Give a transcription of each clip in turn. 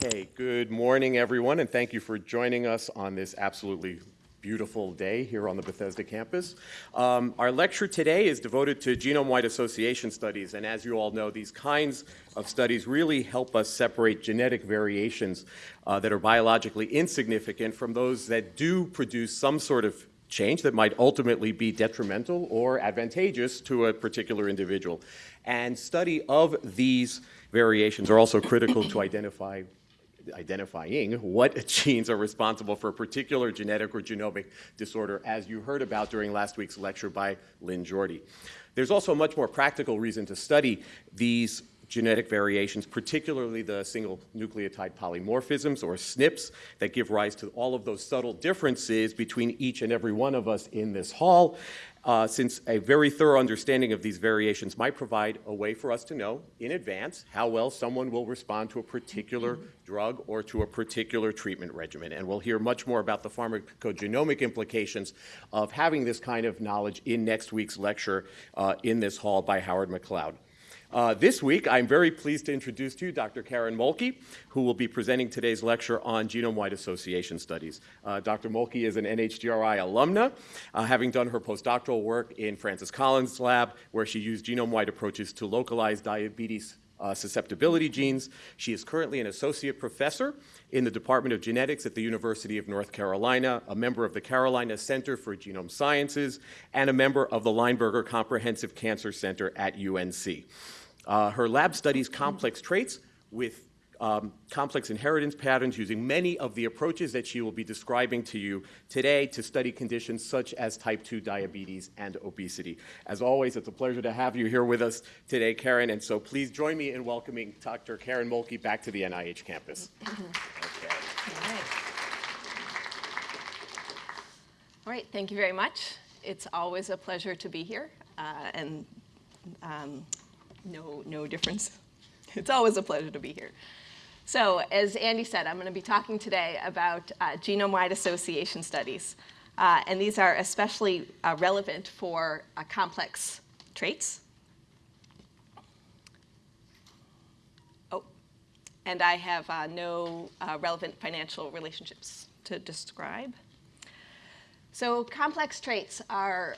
Okay, good morning, everyone, and thank you for joining us on this absolutely beautiful day here on the Bethesda campus. Um, our lecture today is devoted to genome-wide association studies, and as you all know, these kinds of studies really help us separate genetic variations uh, that are biologically insignificant from those that do produce some sort of change that might ultimately be detrimental or advantageous to a particular individual. And study of these variations are also critical to identify identifying what genes are responsible for a particular genetic or genomic disorder, as you heard about during last week's lecture by Lynn Jorde. There's also a much more practical reason to study these genetic variations, particularly the single nucleotide polymorphisms or SNPs that give rise to all of those subtle differences between each and every one of us in this hall uh, since a very thorough understanding of these variations might provide a way for us to know in advance how well someone will respond to a particular drug or to a particular treatment regimen. And we'll hear much more about the pharmacogenomic implications of having this kind of knowledge in next week's lecture uh, in this hall by Howard McLeod. Uh, this week, I'm very pleased to introduce to you Dr. Karen Mohlke, who will be presenting today's lecture on genome-wide association studies. Uh, Dr. Mohlke is an NHGRI alumna, uh, having done her postdoctoral work in Francis Collins' lab, where she used genome-wide approaches to localize diabetes uh, susceptibility genes. She is currently an associate professor in the Department of Genetics at the University of North Carolina, a member of the Carolina Center for Genome Sciences, and a member of the Lineberger Comprehensive Cancer Center at UNC. Uh, her lab studies complex traits with um, complex inheritance patterns using many of the approaches that she will be describing to you today to study conditions such as type 2 diabetes and obesity. As always, it's a pleasure to have you here with us today, Karen, and so please join me in welcoming Dr. Karen Mohlke back to the NIH campus. All right, thank you very much. It's always a pleasure to be here, uh, and um, no, no difference. It's always a pleasure to be here. So as Andy said, I'm going to be talking today about uh, genome-wide association studies. Uh, and these are especially uh, relevant for uh, complex traits. Oh, and I have uh, no uh, relevant financial relationships to describe. So complex traits are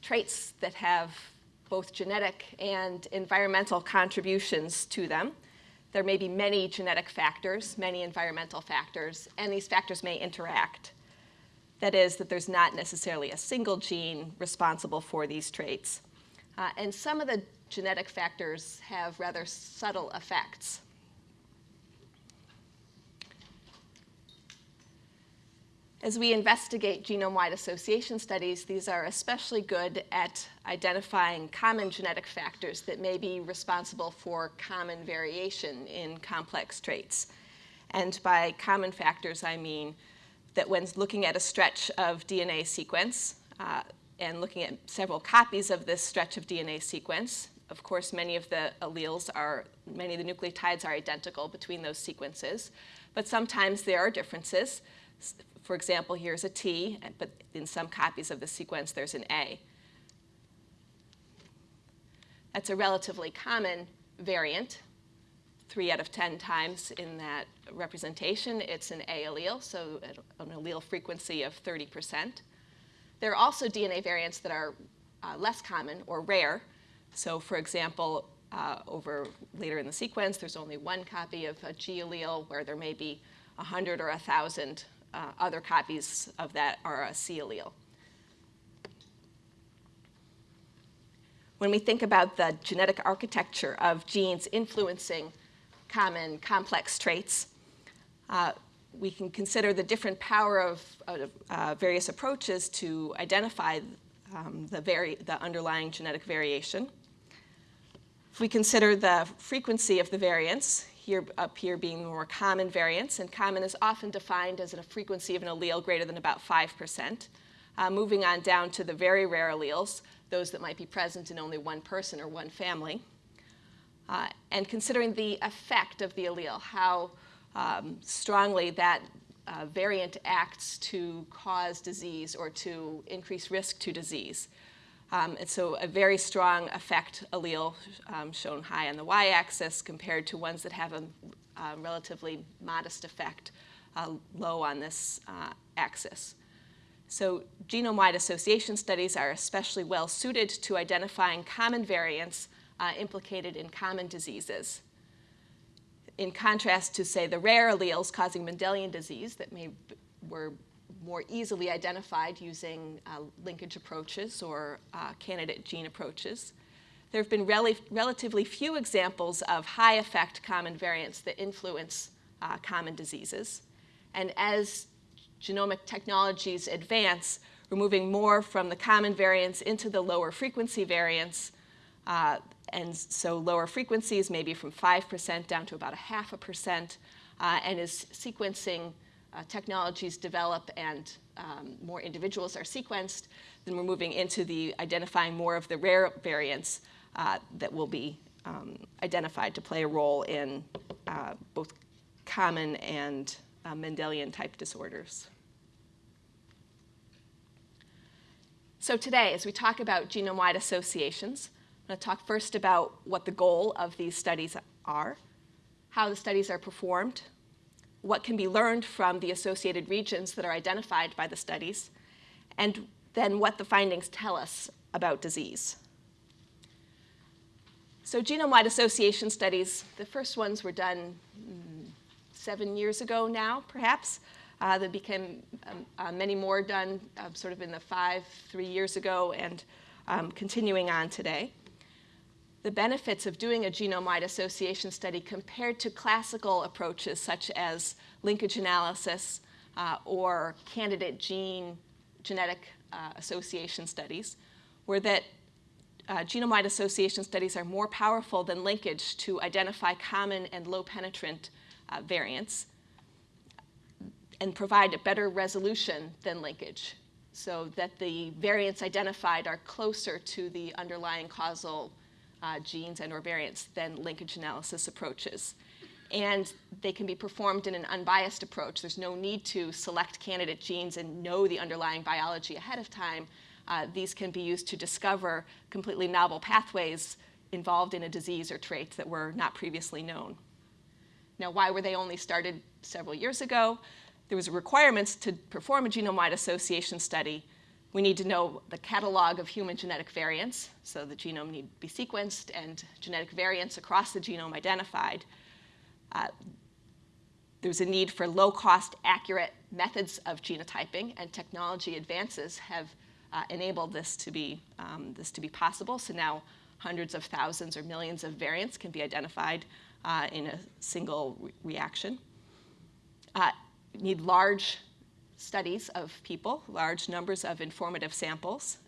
traits that have both genetic and environmental contributions to them. There may be many genetic factors, many environmental factors, and these factors may interact. That is, that there's not necessarily a single gene responsible for these traits. Uh, and some of the genetic factors have rather subtle effects. As we investigate genome-wide association studies, these are especially good at identifying common genetic factors that may be responsible for common variation in complex traits. And by common factors, I mean that when looking at a stretch of DNA sequence uh, and looking at several copies of this stretch of DNA sequence, of course, many of the alleles are, many of the nucleotides are identical between those sequences, but sometimes there are differences for example, here's a T, but in some copies of the sequence, there's an A. That's a relatively common variant. Three out of 10 times in that representation, it's an A allele, so an allele frequency of 30%. There are also DNA variants that are uh, less common or rare. So for example, uh, over later in the sequence, there's only one copy of a G allele where there may be 100 or 1,000 uh, other copies of that are a C allele. When we think about the genetic architecture of genes influencing common complex traits, uh, we can consider the different power of, uh, various approaches to identify um, the, the underlying genetic variation. If we consider the frequency of the variance, here up here being more common variants, and common is often defined as a frequency of an allele greater than about 5%. Uh, moving on down to the very rare alleles, those that might be present in only one person or one family. Uh, and considering the effect of the allele, how um, strongly that uh, variant acts to cause disease or to increase risk to disease. Um, and so a very strong effect allele um, shown high on the y-axis compared to ones that have a, a relatively modest effect uh, low on this uh, axis. So genome-wide association studies are especially well suited to identifying common variants uh, implicated in common diseases. In contrast to, say, the rare alleles causing Mendelian disease that may were more easily identified using uh, linkage approaches or uh, candidate gene approaches. There have been rel relatively few examples of high effect common variants that influence uh, common diseases. And as genomic technologies advance, we're moving more from the common variants into the lower frequency variants. Uh, and so lower frequencies, maybe from 5% down to about a half a percent, uh, and is sequencing uh, technologies develop and um, more individuals are sequenced, then we're moving into the identifying more of the rare variants uh, that will be um, identified to play a role in uh, both common and uh, Mendelian type disorders. So today, as we talk about genome-wide associations, I'm going to talk first about what the goal of these studies are, how the studies are performed, what can be learned from the associated regions that are identified by the studies, and then what the findings tell us about disease. So genome-wide association studies, the first ones were done mm, seven years ago now, perhaps. Uh, there became um, uh, many more done uh, sort of in the five, three years ago, and um, continuing on today. The benefits of doing a genome-wide association study compared to classical approaches such as linkage analysis uh, or candidate gene genetic uh, association studies were that uh, genome-wide association studies are more powerful than linkage to identify common and low penetrant uh, variants and provide a better resolution than linkage. So that the variants identified are closer to the underlying causal uh, genes and or variants than linkage analysis approaches. And they can be performed in an unbiased approach. There's no need to select candidate genes and know the underlying biology ahead of time. Uh, these can be used to discover completely novel pathways involved in a disease or trait that were not previously known. Now, why were they only started several years ago? There was requirements to perform a genome-wide association study. We need to know the catalog of human genetic variants, so the genome need to be sequenced and genetic variants across the genome identified. Uh, there's a need for low-cost, accurate methods of genotyping, and technology advances have uh, enabled this to, be, um, this to be possible. So now hundreds of thousands or millions of variants can be identified uh, in a single re reaction. Uh, need large studies of people, large numbers of informative samples,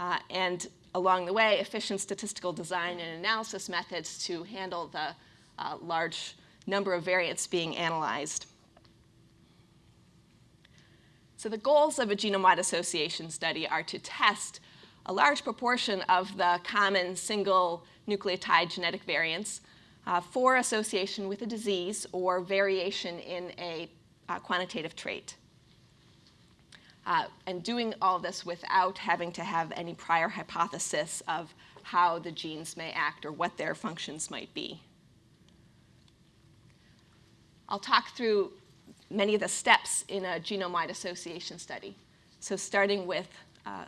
uh, and along the way, efficient statistical design and analysis methods to handle the uh, large number of variants being analyzed. So the goals of a genome-wide association study are to test a large proportion of the common single nucleotide genetic variants uh, for association with a disease or variation in a uh, quantitative trait. Uh, and doing all this without having to have any prior hypothesis of how the genes may act or what their functions might be. I'll talk through many of the steps in a genome-wide association study. So starting with uh,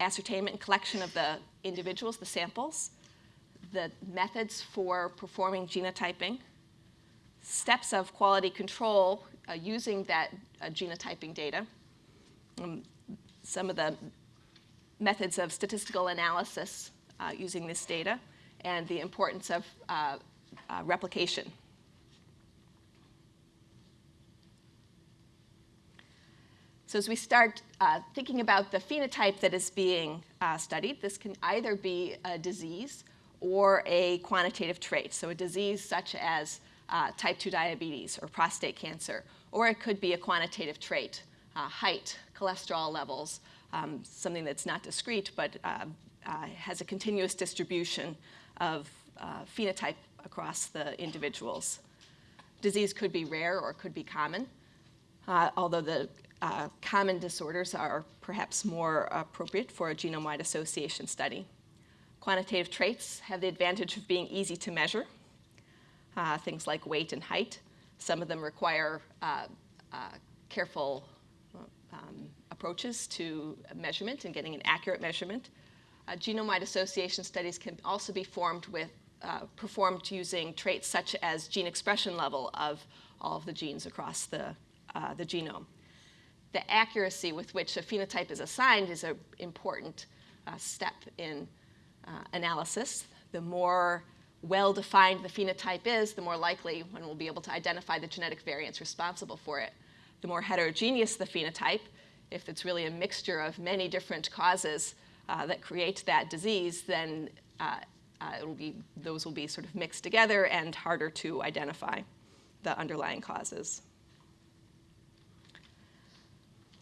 ascertainment and collection of the individuals, the samples, the methods for performing genotyping, steps of quality control uh, using that uh, genotyping data, um, some of the methods of statistical analysis uh, using this data, and the importance of uh, uh, replication. So as we start uh, thinking about the phenotype that is being uh, studied, this can either be a disease or a quantitative trait. So a disease such as uh, type 2 diabetes or prostate cancer, or it could be a quantitative trait, uh, height, cholesterol levels, um, something that's not discrete but uh, uh, has a continuous distribution of phenotype across the individuals. Disease could be rare or could be common, although the uh, common disorders are perhaps more appropriate for a genome-wide association study. Quantitative traits have the advantage of being easy to measure, uh, things like weight and height. Some of them require uh, uh, careful um, approaches to measurement and getting an accurate measurement. Uh, genome-wide association studies can also be formed with, uh, performed using traits such as gene expression level of all of the genes across the, uh, the genome. The accuracy with which a phenotype is assigned is an important uh, step in uh, analysis. The more well-defined the phenotype is, the more likely one will be able to identify the genetic variants responsible for it. The more heterogeneous the phenotype, if it's really a mixture of many different causes uh, that create that disease, then uh, uh, it'll be, those will be sort of mixed together and harder to identify the underlying causes.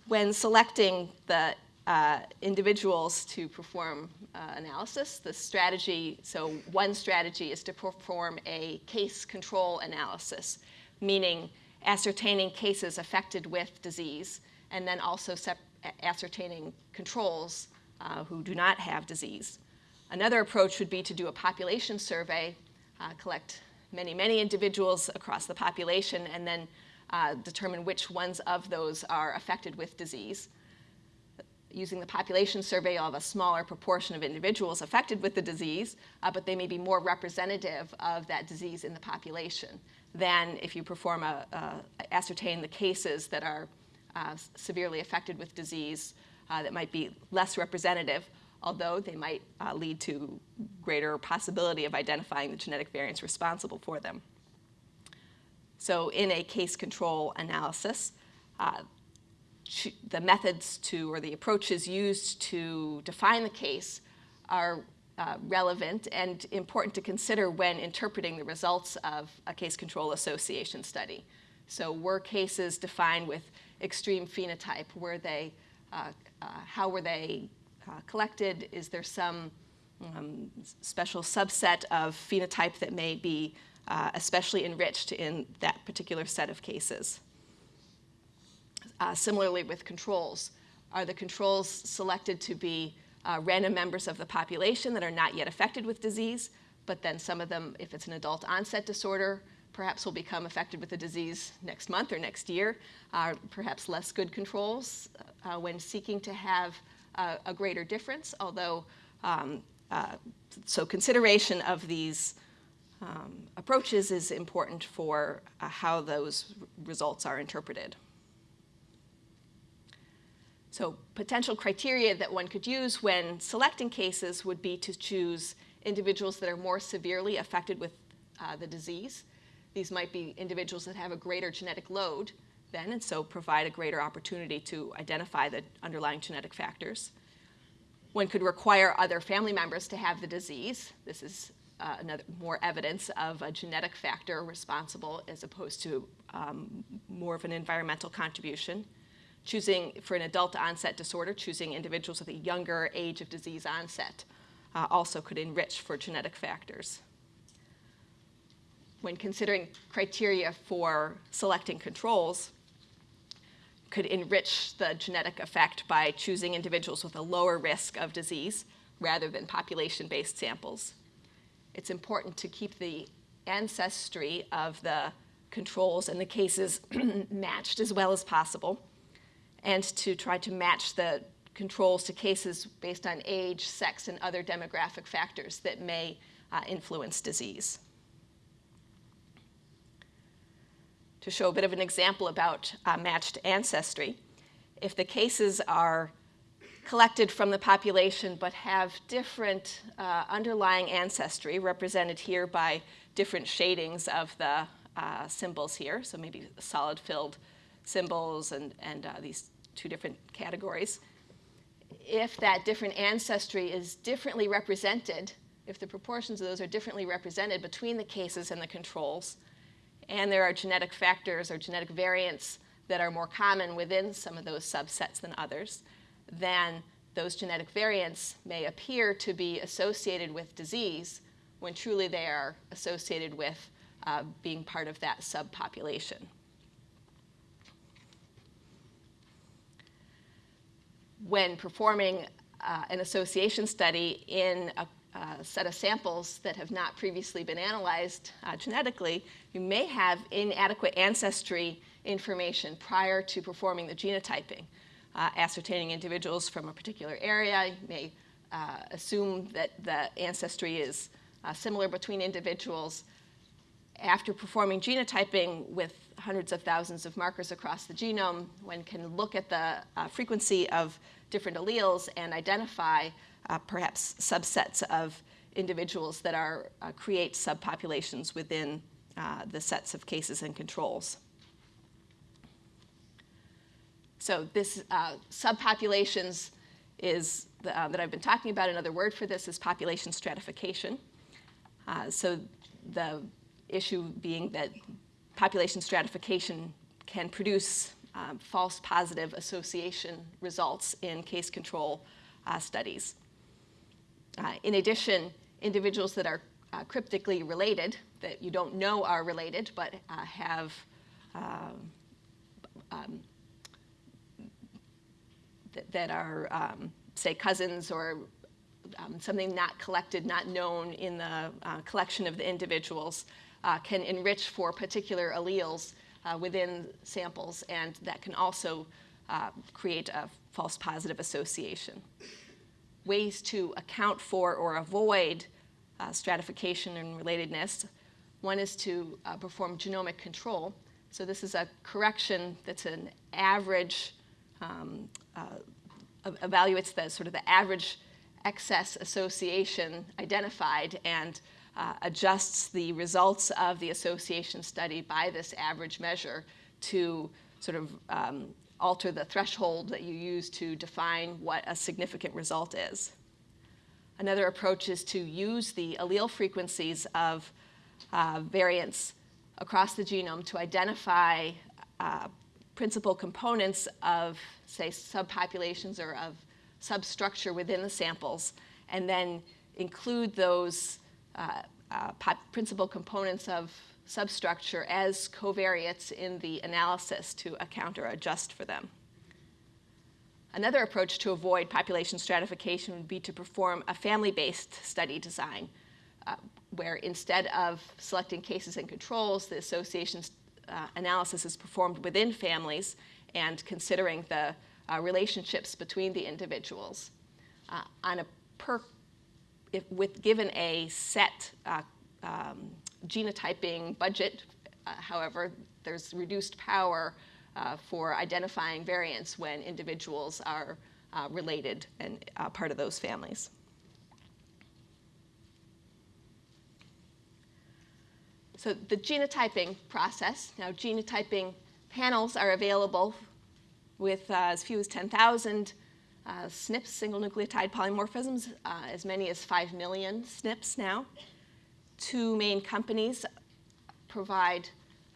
When selecting the uh, individuals to perform uh, analysis. The strategy, so one strategy is to perform a case control analysis, meaning ascertaining cases affected with disease, and then also ascertaining controls uh, who do not have disease. Another approach would be to do a population survey, uh, collect many, many individuals across the population, and then uh, determine which ones of those are affected with disease using the population survey, of a smaller proportion of individuals affected with the disease, uh, but they may be more representative of that disease in the population than if you perform a, ascertain the cases that are uh, severely affected with disease uh, that might be less representative, although they might uh, lead to greater possibility of identifying the genetic variants responsible for them. So in a case control analysis, uh, the methods to, or the approaches used to define the case are uh, relevant and important to consider when interpreting the results of a case control association study. So were cases defined with extreme phenotype? Were they, uh, uh, how were they uh, collected? Is there some um, special subset of phenotype that may be uh, especially enriched in that particular set of cases? Uh, similarly with controls, are the controls selected to be uh, random members of the population that are not yet affected with disease, but then some of them, if it's an adult onset disorder, perhaps will become affected with the disease next month or next year, uh, perhaps less good controls uh, when seeking to have uh, a greater difference, although, um, uh, so consideration of these um, approaches is important for how those results are interpreted. So potential criteria that one could use when selecting cases would be to choose individuals that are more severely affected with uh, the disease. These might be individuals that have a greater genetic load then, and so provide a greater opportunity to identify the underlying genetic factors. One could require other family members to have the disease. This is uh, another more evidence of a genetic factor responsible as opposed to um, more of an environmental contribution choosing for an adult onset disorder, choosing individuals with a younger age of disease onset uh, also could enrich for genetic factors. When considering criteria for selecting controls, could enrich the genetic effect by choosing individuals with a lower risk of disease rather than population-based samples. It's important to keep the ancestry of the controls and the cases matched as well as possible and to try to match the controls to cases based on age, sex, and other demographic factors that may uh, influence disease. To show a bit of an example about uh, matched ancestry, if the cases are collected from the population but have different uh, underlying ancestry represented here by different shadings of the uh, symbols here, so maybe solid filled symbols and, and uh, these two different categories. If that different ancestry is differently represented, if the proportions of those are differently represented between the cases and the controls, and there are genetic factors or genetic variants that are more common within some of those subsets than others, then those genetic variants may appear to be associated with disease when truly they are associated with uh, being part of that subpopulation. When performing uh, an association study in a, set of samples that have not previously been analyzed uh, genetically, you may have inadequate ancestry information prior to performing the genotyping. Uh, ascertaining individuals from a particular area, you may uh, assume that the ancestry is uh, similar between individuals. After performing genotyping with hundreds of thousands of markers across the genome, one can look at the uh, frequency of different alleles and identify uh, perhaps subsets of individuals that are, uh, create subpopulations within uh, the sets of cases and controls. So this uh, subpopulations is the, uh, that I've been talking about. Another word for this is population stratification. Uh, so the issue being that population stratification can produce um, false positive association results in case control uh, studies. Uh, in addition, individuals that are uh, cryptically related, that you don't know are related, but uh, have um, um, th that are, um, say, cousins or um, something not collected, not known in the uh, collection of the individuals, uh, can enrich for particular alleles uh, within samples, and that can also uh, create a false positive association. Ways to account for or avoid uh, stratification and relatedness. One is to uh, perform genomic control. So this is a correction that's an average, um, uh, evaluates the sort of the average excess association identified and uh, adjusts the results of the association study by this average measure to sort of um, alter the threshold that you use to define what a significant result is. Another approach is to use the allele frequencies of uh, variants across the genome to identify uh, principal components of, say, subpopulations or of substructure within the samples, and then include those uh, uh, principal components of substructure as covariates in the analysis to account or adjust for them. Another approach to avoid population stratification would be to perform a family-based study design, uh, where instead of selecting cases and controls, the association uh, analysis is performed within families and considering the uh, relationships between the individuals. Uh, on a per if with given a set uh, um, genotyping budget, uh, however, there's reduced power uh, for identifying variants when individuals are uh, related and uh, part of those families. So the genotyping process, now genotyping panels are available with uh, as few as 10,000 uh, SNPs, single nucleotide polymorphisms, uh, as many as 5 million SNPs now. Two main companies provide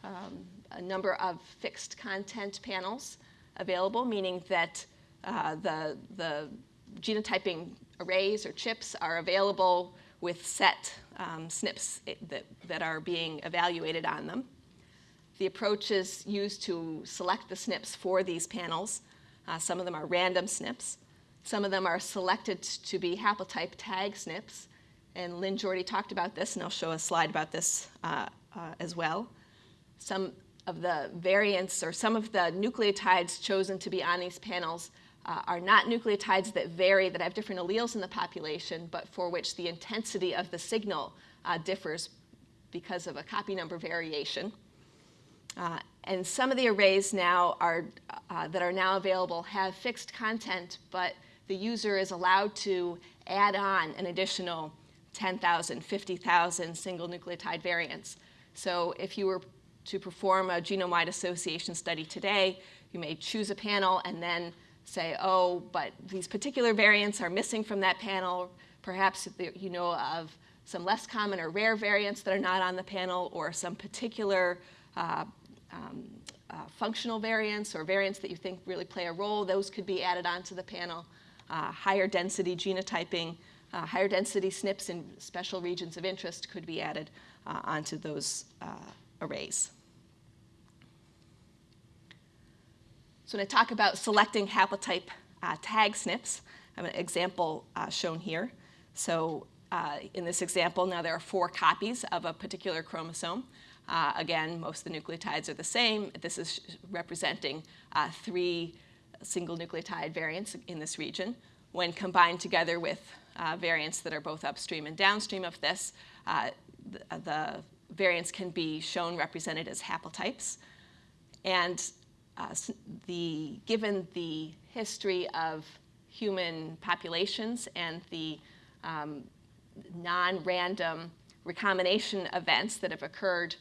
um, a number of fixed content panels available, meaning that uh, the, the genotyping arrays or chips are available with set um, SNPs that, that are being evaluated on them. The approaches used to select the SNPs for these panels. Uh, some of them are random SNPs. Some of them are selected to be haplotype tag SNPs. And Lynn Jorde talked about this, and I'll show a slide about this uh, uh, as well. Some of the variants or some of the nucleotides chosen to be on these panels uh, are not nucleotides that vary, that have different alleles in the population, but for which the intensity of the signal uh, differs because of a copy number variation. And some of the arrays now are, uh, that are now available have fixed content, but the user is allowed to add on an additional 10,000, 50,000 single nucleotide variants. So if you were to perform a genome-wide association study today, you may choose a panel and then say, oh, but these particular variants are missing from that panel. Perhaps you know of some less common or rare variants that are not on the panel or some particular uh, um, uh, functional variants or variants that you think really play a role. Those could be added onto the panel uh, higher density genotyping, uh, higher density SNPs in special regions of interest could be added uh, onto those uh, arrays. So when I talk about selecting haplotype uh, tag SNPs. I have an example shown here. So in this example, now there are four copies of a particular chromosome. Uh, again, most of the nucleotides are the same. This is representing uh, three single nucleotide variants in this region. When combined together with uh, variants that are both upstream and downstream of this, uh, the, the, variants can be shown represented as haplotypes. And uh, the, given the history of human populations and the um, non-random recombination events that have occurred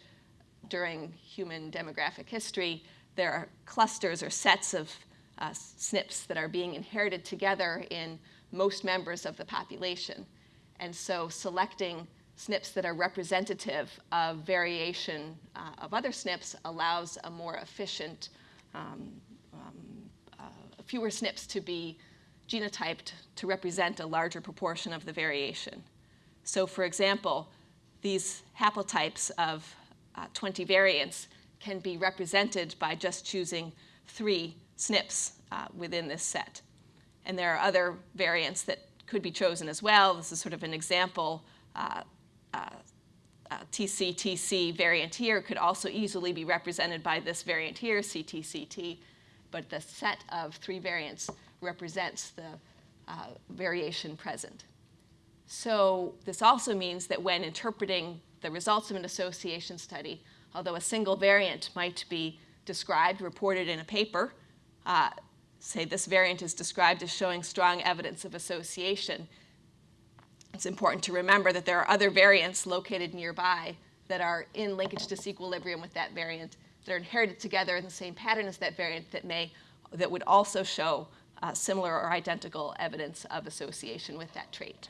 during human demographic history, there are clusters or sets of uh, SNPs that are being inherited together in most members of the population. And so selecting SNPs that are representative of variation uh, of other SNPs allows a more efficient, um, um, uh, fewer SNPs to be genotyped to represent a larger proportion of the variation. So for example, these haplotypes of uh, 20 variants can be represented by just choosing three SNPs uh, within this set. And there are other variants that could be chosen as well. This is sort of an example. Uh, uh, TCTC variant here could also easily be represented by this variant here, CTCT, but the set of three variants represents the uh, variation present. So this also means that when interpreting the results of an association study, although a single variant might be described, reported in a paper, uh, say this variant is described as showing strong evidence of association, it's important to remember that there are other variants located nearby that are in linkage disequilibrium with that variant that are inherited together in the same pattern as that variant that may that would also show uh, similar or identical evidence of association with that trait.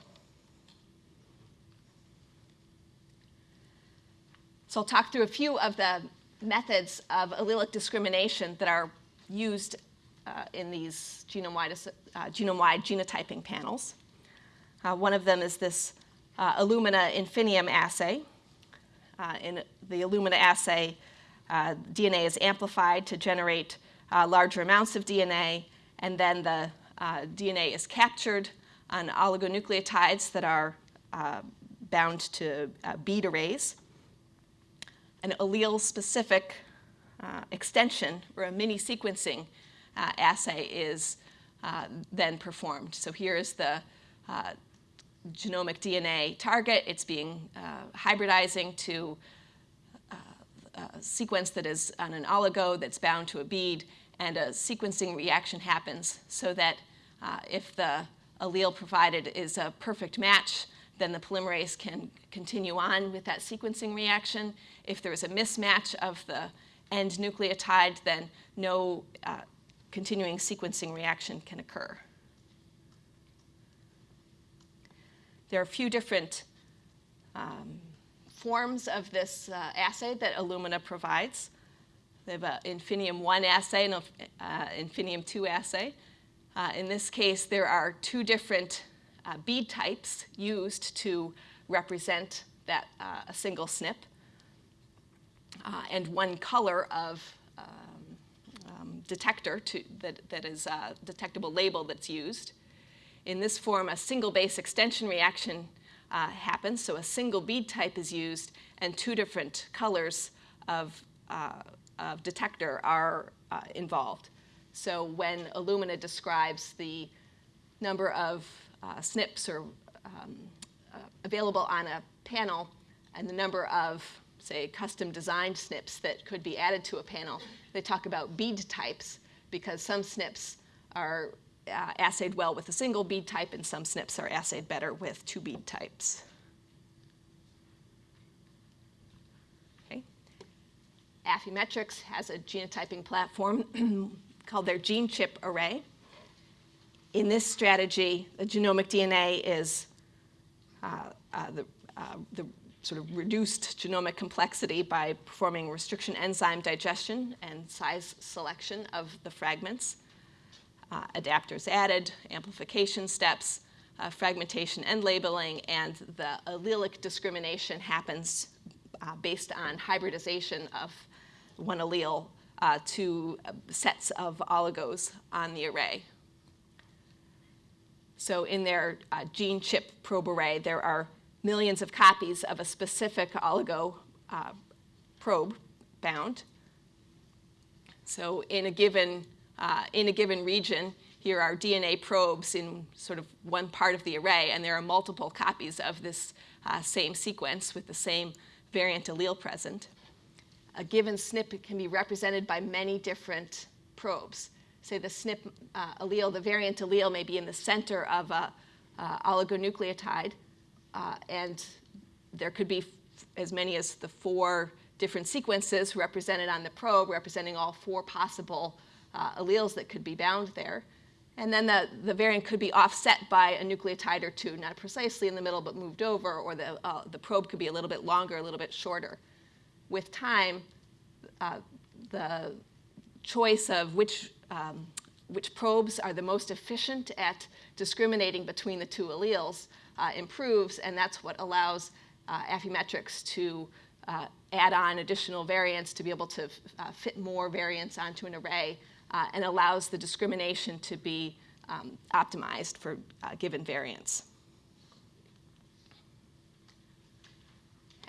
So I'll talk through a few of the methods of allelic discrimination that are used uh, in these genome-wide uh, genome genotyping panels. Uh, one of them is this uh, Illumina Infinium assay. Uh, in the Illumina assay, uh, DNA is amplified to generate larger amounts of DNA, and then the DNA is captured on oligonucleotides that are bound to bead arrays an allele-specific uh, extension or a mini sequencing uh, assay is uh, then performed. So here is the uh, genomic DNA target. It's being uh, hybridizing to a sequence that is on an oligo that's bound to a bead, and a sequencing reaction happens so that if the allele provided is a perfect match, then the polymerase can continue on with that sequencing reaction. If there is a mismatch of the end nucleotide, then no uh, continuing sequencing reaction can occur. There are a few different um, forms of this uh, assay that Illumina provides. They have an Infinium 1 assay and an uh, Infinium 2 assay. Uh, in this case, there are two different uh, bead types used to represent that uh, a single SNP, uh, and one color of um, um, detector to, that, that is a uh, detectable label that's used. In this form, a single base extension reaction uh, happens, so a single bead type is used, and two different colors of, uh, of detector are involved. So when Illumina describes the number of uh, SNPs are um, uh, available on a panel and the number of, say, custom designed SNPs that could be added to a panel. They talk about bead types because some SNPs are uh, assayed well with a single bead type and some SNPs are assayed better with two bead types. Okay. Affymetrix has a genotyping platform called their gene chip array in this strategy, the genomic DNA is uh, uh, the, uh, the sort of reduced genomic complexity by performing restriction enzyme digestion and size selection of the fragments. Uh, adapters added, amplification steps, uh, fragmentation and labeling, and the allelic discrimination happens uh, based on hybridization of one allele to sets of oligos on the array. So in their uh, gene chip probe array, there are millions of copies of a specific oligo uh, probe bound. So in a given, uh, in a given region, here are DNA probes in sort of one part of the array, and there are multiple copies of this uh, same sequence with the same variant allele present. A given SNP can be represented by many different probes. Say the SNP uh, allele, the variant allele may be in the center of a uh, oligonucleotide, uh, and there could be as many as the four different sequences represented on the probe, representing all four possible uh, alleles that could be bound there. And then the, the variant could be offset by a nucleotide or two, not precisely in the middle, but moved over, or the, uh, the probe could be a little bit longer, a little bit shorter. With time, uh, the choice of which, um, which probes are the most efficient at discriminating between the two alleles uh, improves, and that's what allows uh, Affymetrix to uh, add on additional variants to be able to uh, fit more variants onto an array uh, and allows the discrimination to be um, optimized for uh, given variants.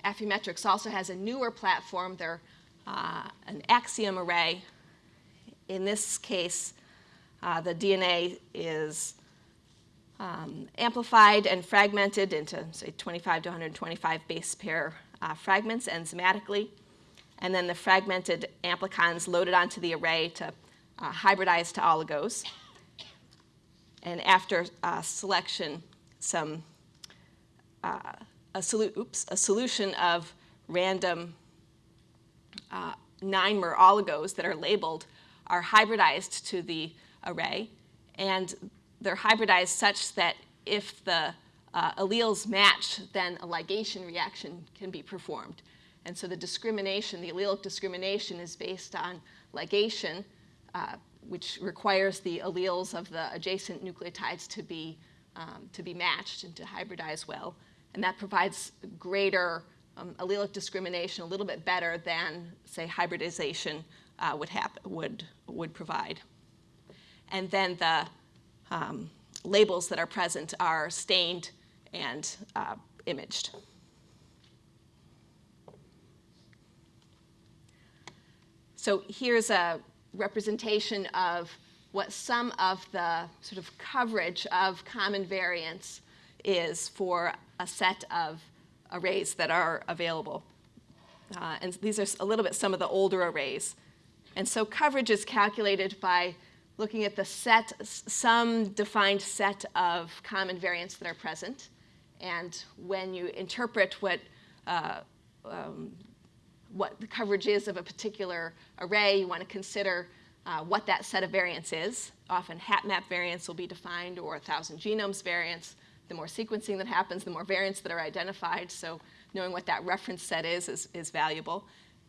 Affymetrix also has a newer platform. They're an axiom array. In this case, uh, the DNA is um, amplified and fragmented into, say, 25 to 125 base pair uh, fragments enzymatically. And then the fragmented amplicons loaded onto the array to uh, hybridize to oligos. And after uh, selection, some uh, a, solu- oops, a solution of random uh, nine-mer oligos that are labeled are hybridized to the array, and they're hybridized such that if the uh, alleles match, then a ligation reaction can be performed. And so the discrimination, the allelic discrimination, is based on ligation, uh, which requires the alleles of the adjacent nucleotides to be, um, to be matched and to hybridize well. And that provides greater um, allelic discrimination, a little bit better than, say, hybridization uh, would, would, would provide. And then the um, labels that are present are stained and uh, imaged. So here's a representation of what some of the sort of coverage of common variants is for a set of arrays that are available. Uh, and these are a little bit some of the older arrays. And so coverage is calculated by looking at the set, some defined set of common variants that are present. And when you interpret what, uh, um, what the coverage is of a particular array, you want to consider uh, what that set of variants is. Often HapMap variants will be defined or 1,000 genomes variants. The more sequencing that happens, the more variants that are identified. So knowing what that reference set is is, is valuable.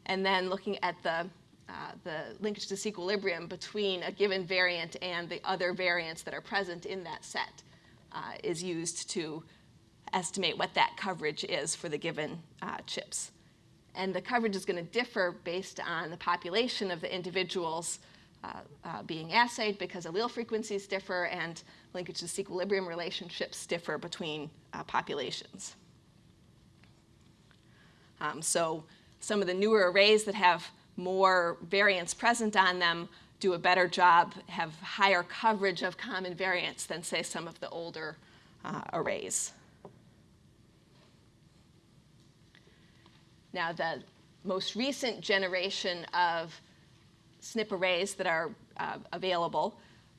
And then looking at the, uh, the linkage disequilibrium between a given variant and the other variants that are present in that set uh, is used to estimate what that coverage is for the given uh, chips. And the coverage is going to differ based on the population of the individuals uh, uh, being assayed because allele frequencies differ and linkage disequilibrium relationships differ between populations. Um, so some of the newer arrays that have more variants present on them do a better job, have higher coverage of common variants than, say, some of the older uh, arrays. Now, the most recent generation of SNP arrays that are uh, available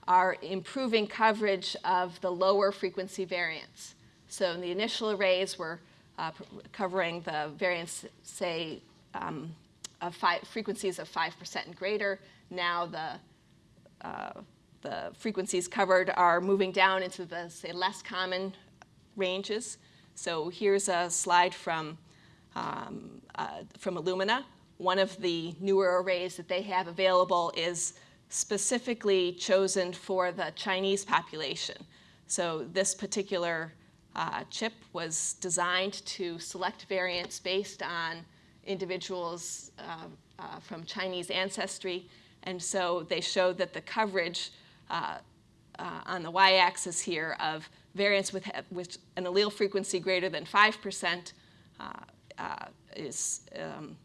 are improving coverage of the lower frequency variants. So in the initial arrays, we're uh, covering the variants, say, um, of five, frequencies of 5% and greater. Now the, uh, the frequencies covered are moving down into the, say, less common ranges. So here's a slide from um, uh, from Illumina. One of the newer arrays that they have available is specifically chosen for the Chinese population. So this particular uh, chip was designed to select variants based on individuals uh, uh, from Chinese ancestry. And so they showed that the coverage uh, uh, on the y-axis here of variants with, with an allele frequency greater than 5% uh, uh, is, um,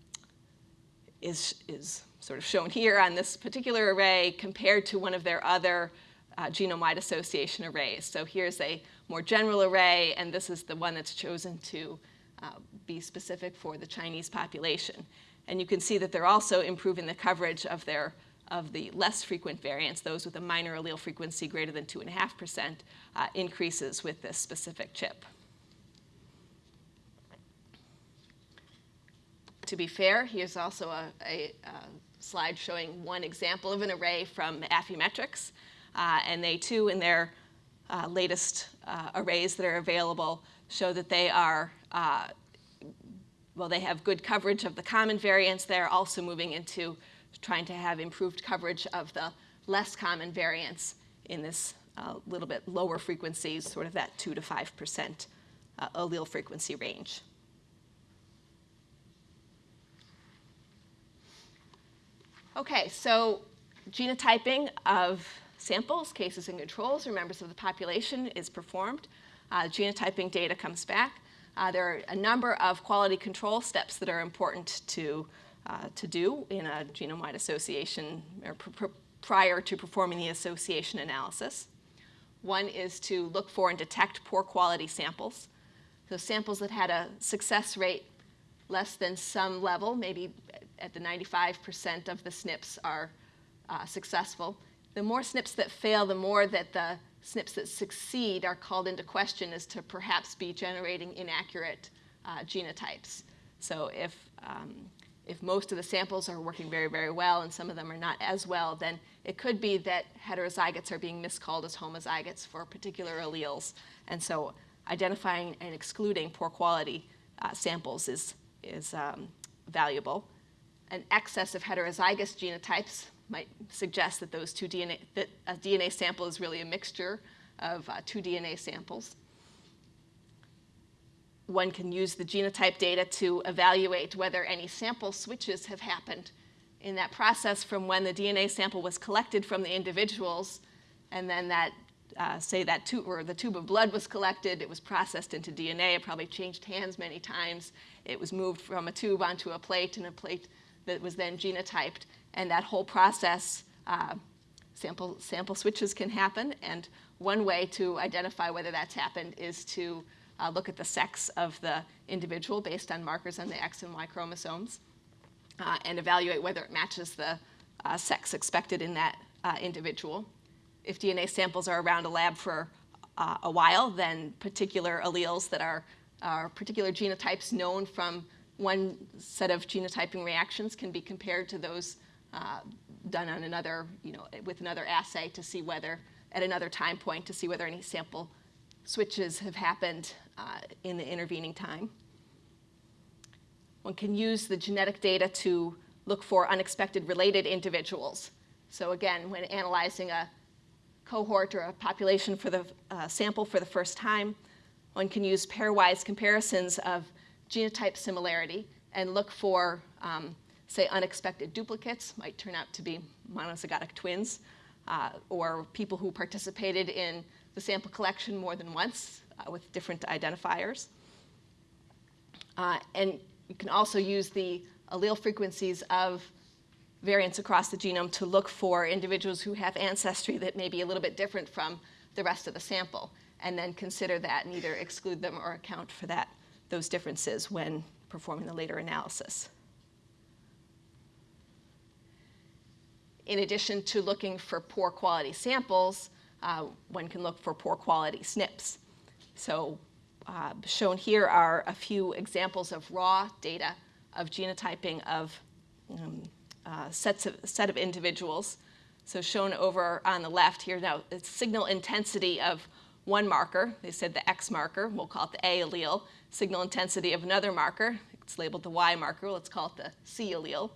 is, is sort of shown here on this particular array compared to one of their other genome-wide association arrays. So here's a more general array, and this is the one that's chosen to uh, be specific for the Chinese population. And you can see that they're also improving the coverage of their of the less frequent variants, those with a minor allele frequency greater than 2.5%, uh, increases with this specific chip. To be fair, here's also a, a, a slide showing one example of an array from Affymetrix. Uh, and they too, in their uh, latest uh, arrays that are available, show that they are, uh, well, they have good coverage of the common variants. They're also moving into trying to have improved coverage of the less common variants in this uh, little bit lower frequencies, sort of that 2 to 5% uh, allele frequency range. Okay, so genotyping of samples, cases and controls, or members of the population is performed. Uh, genotyping data comes back. Uh, there are a number of quality control steps that are important to uh, to do in a genome-wide association or pr pr prior to performing the association analysis. One is to look for and detect poor quality samples. So samples that had a success rate less than some level, maybe at the 95% of the SNPs are uh, successful. The more SNPs that fail, the more that the SNPs that succeed are called into question as to perhaps be generating inaccurate uh, genotypes. So if um, if most of the samples are working very, very well and some of them are not as well, then it could be that heterozygotes are being miscalled as homozygotes for particular alleles. And so identifying and excluding poor quality uh, samples is, is um, valuable. An excess of heterozygous genotypes might suggest that those two DNA, that a DNA sample is really a mixture of uh, two DNA samples. One can use the genotype data to evaluate whether any sample switches have happened in that process from when the DNA sample was collected from the individuals and then that, uh, say that tube, or the tube of blood was collected, it was processed into DNA, it probably changed hands many times, it was moved from a tube onto a plate and a plate that was then genotyped, and that whole process, uh, sample, sample switches can happen, and one way to identify whether that's happened is to uh, look at the sex of the individual based on markers on the X and Y chromosomes, uh, and evaluate whether it matches the uh, sex expected in that uh, individual. If DNA samples are around a lab for uh, a while, then particular alleles that are, are particular genotypes known from one set of genotyping reactions can be compared to those uh, done on another, you know, with another assay to see whether, at another time point, to see whether any sample switches have happened uh, in the intervening time. One can use the genetic data to look for unexpected related individuals. So again, when analyzing a cohort or a population for the uh, sample for the first time, one can use pairwise comparisons of genotype similarity and look for, um, say, unexpected duplicates, might turn out to be monozygotic twins, uh, or people who participated in the sample collection more than once uh, with different identifiers. Uh, and you can also use the allele frequencies of variants across the genome to look for individuals who have ancestry that may be a little bit different from the rest of the sample, and then consider that and either exclude them or account for that, those differences when performing the later analysis. In addition to looking for poor quality samples, uh, one can look for poor quality SNPs. So uh, shown here are a few examples of raw data of genotyping of um, uh, sets of, set of individuals. So shown over on the left here now, it's signal intensity of one marker. They said the X marker, we'll call it the A allele. Signal intensity of another marker, it's labeled the Y marker, let's call it the C allele.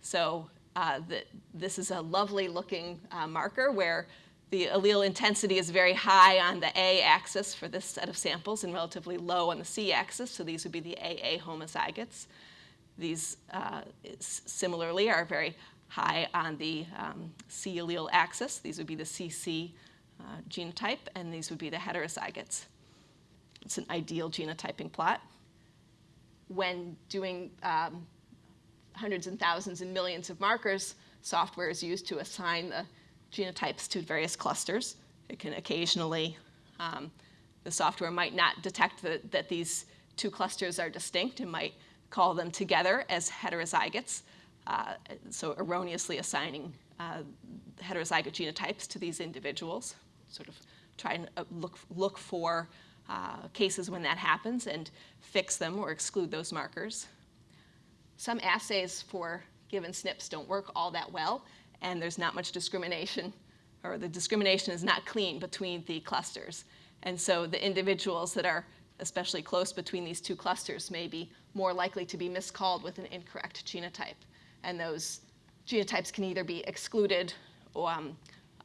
So uh, the, this is a lovely looking uh, marker where the allele intensity is very high on the A axis for this set of samples and relatively low on the C axis, so these would be the AA homozygotes. These uh, similarly are very high on the um, C allele axis. These would be the CC uh, genotype, and these would be the heterozygotes. It's an ideal genotyping plot. When doing um, hundreds and thousands and millions of markers, software is used to assign the genotypes to various clusters. It can occasionally, um, the software might not detect the, that these two clusters are distinct and might call them together as heterozygotes, uh, so erroneously assigning uh, heterozygote genotypes to these individuals. Sort of try and uh, look, look for uh, cases when that happens and fix them or exclude those markers. Some assays for given SNPs don't work all that well, and there's not much discrimination, or the discrimination is not clean between the clusters. And so the individuals that are especially close between these two clusters may be more likely to be miscalled with an incorrect genotype. And those genotypes can either be excluded or, um,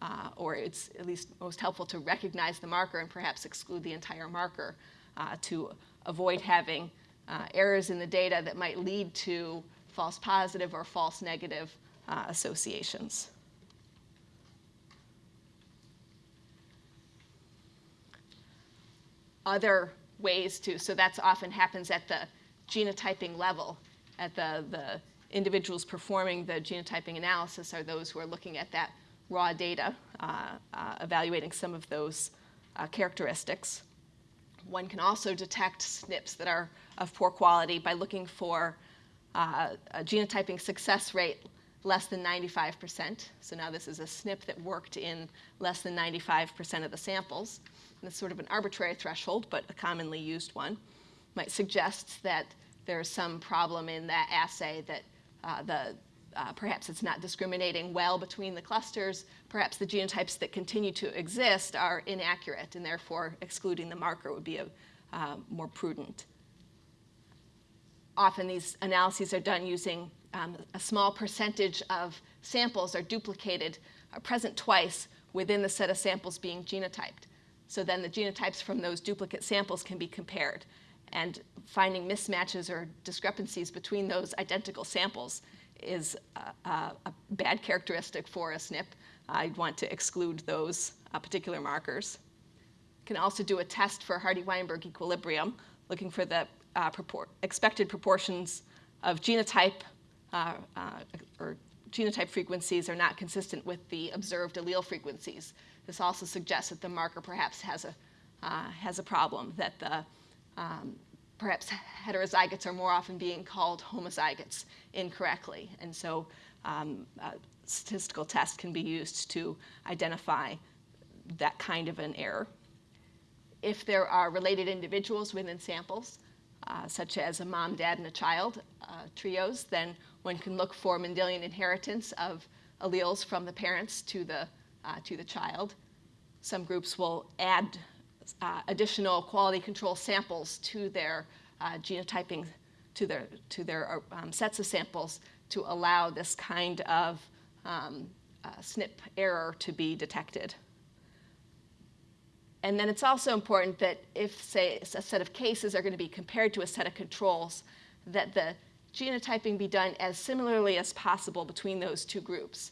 uh, or it's at least most helpful to recognize the marker and perhaps exclude the entire marker uh, to avoid having uh, errors in the data that might lead to false positive or false negative uh, associations. Other ways to, so that's often happens at the genotyping level, at the, the individuals performing the genotyping analysis are those who are looking at that raw data, uh, uh, evaluating some of those uh, characteristics. One can also detect SNPs that are of poor quality by looking for uh, a genotyping success rate less than 95%. So now this is a SNP that worked in less than 95% of the samples. And it's sort of an arbitrary threshold, but a commonly used one. Might suggest that there's some problem in that assay that uh, the uh, perhaps it's not discriminating well between the clusters. Perhaps the genotypes that continue to exist are inaccurate, and therefore excluding the marker would be a, uh, more prudent. Often these analyses are done using um, a small percentage of samples are duplicated, are present twice within the set of samples being genotyped. So then the genotypes from those duplicate samples can be compared. And finding mismatches or discrepancies between those identical samples is a, a, a bad characteristic for a SNP. I'd want to exclude those uh, particular markers. Can also do a test for Hardy-Weinberg equilibrium, looking for the uh, expected proportions of genotype uh, uh, or genotype frequencies are not consistent with the observed allele frequencies. This also suggests that the marker perhaps has a, uh, has a problem, that the um, perhaps heterozygotes are more often being called homozygotes incorrectly. And so um, statistical tests can be used to identify that kind of an error. If there are related individuals within samples, uh, such as a mom, dad, and a child uh, trios, then one can look for Mendelian inheritance of alleles from the parents to the, uh, to the child. Some groups will add uh, additional quality control samples to their uh, genotyping, to their, to their um, sets of samples to allow this kind of um, uh, SNP error to be detected. And then it's also important that if, say, a set of cases are going to be compared to a set of controls, that the genotyping be done as similarly as possible between those two groups.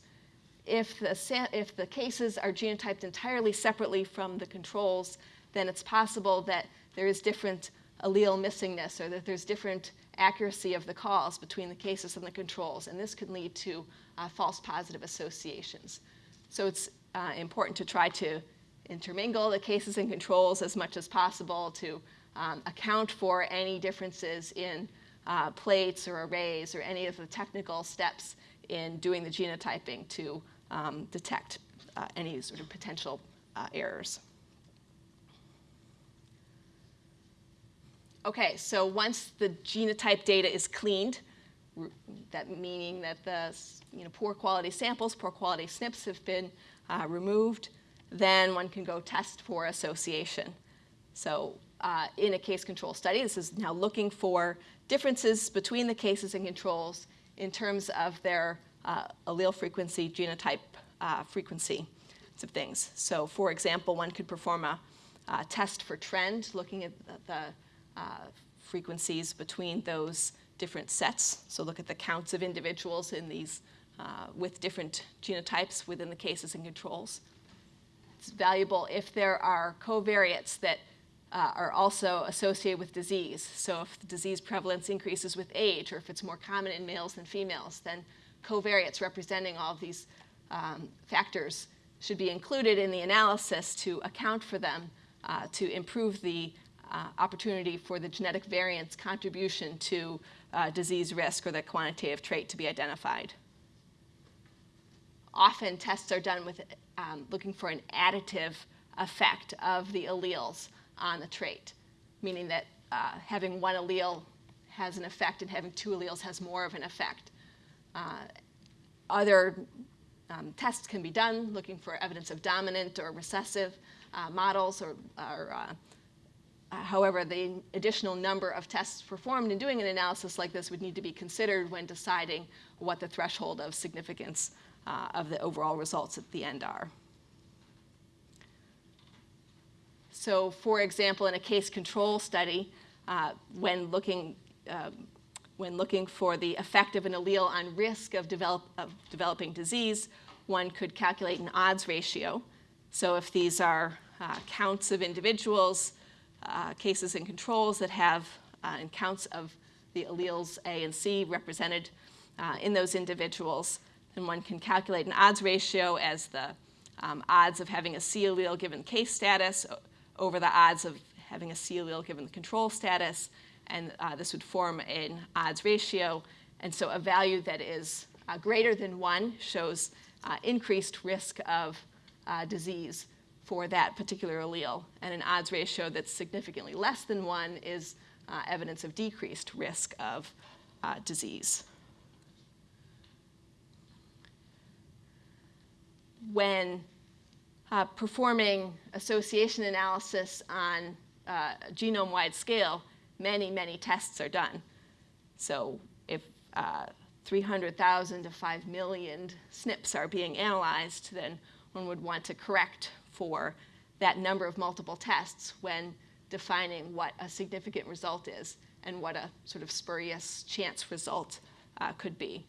If the, if the cases are genotyped entirely separately from the controls, then it's possible that there is different allele missingness or that there's different accuracy of the calls between the cases and the controls, and this could lead to uh, false positive associations. So it's uh, important to try to intermingle the cases and controls as much as possible to um, account for any differences in uh, plates or arrays or any of the technical steps in doing the genotyping to um, detect uh, any sort of potential uh, errors. Okay, so once the genotype data is cleaned, that meaning that the you know, poor quality samples, poor quality SNPs have been uh, removed, then one can go test for association. So uh, in a case control study, this is now looking for differences between the cases and controls in terms of their uh, allele frequency, genotype uh, frequency of things. So for example, one could perform a, test for trend, looking at the uh, frequencies between those different sets. So look at the counts of individuals in these uh, with different genotypes within the cases and controls. it's valuable if there are covariates that uh, are also associated with disease. So if the disease prevalence increases with age, or if it's more common in males than females, then covariates representing all of these um, factors should be included in the analysis to account for them uh, to improve the uh, opportunity for the genetic variant's contribution to uh, disease risk or the quantitative trait to be identified. Often tests are done with um, looking for an additive effect of the alleles on the trait, meaning that uh, having one allele has an effect and having two alleles has more of an effect. Uh, other um, tests can be done looking for evidence of dominant or recessive uh, models or, or however, the additional number of tests performed in doing an analysis like this would need to be considered when deciding what the threshold of significance uh, of the overall results at the end are. So for example, in a case control study, uh, when, looking, uh, when looking for the effect of an allele on risk of, develop, of developing disease, one could calculate an odds ratio. So if these are uh, counts of individuals, uh, cases and controls that have uh, and counts of the alleles A and C represented uh, in those individuals, And one can calculate an odds ratio as the um, odds of having a C allele given case status over the odds of having a C allele given the control status, and uh, this would form an odds ratio. And so a value that is greater than one shows increased risk of disease for that particular allele, and an odds ratio that's significantly less than one is uh, evidence of decreased risk of uh, disease. When uh, performing association analysis on uh, genome-wide scale, many, many tests are done. So if uh, 300,000 to 5 million SNPs are being analyzed, then one would want to correct for that number of multiple tests when defining what a significant result is and what a sort of spurious chance result uh, could be.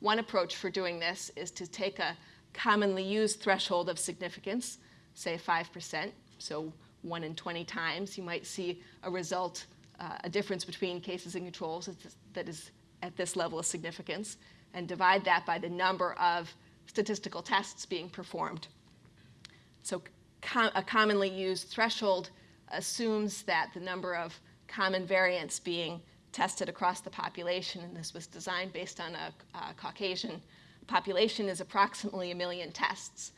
One approach for doing this is to take a commonly used threshold of significance, say 5%, so 1 in 20 times, you might see a result, uh, a difference between cases and controls that is at this level of significance, and divide that by the number of statistical tests being performed. So com a commonly used threshold assumes that the number of common variants being tested across the population, and this was designed based on a, Caucasian population is approximately a million tests.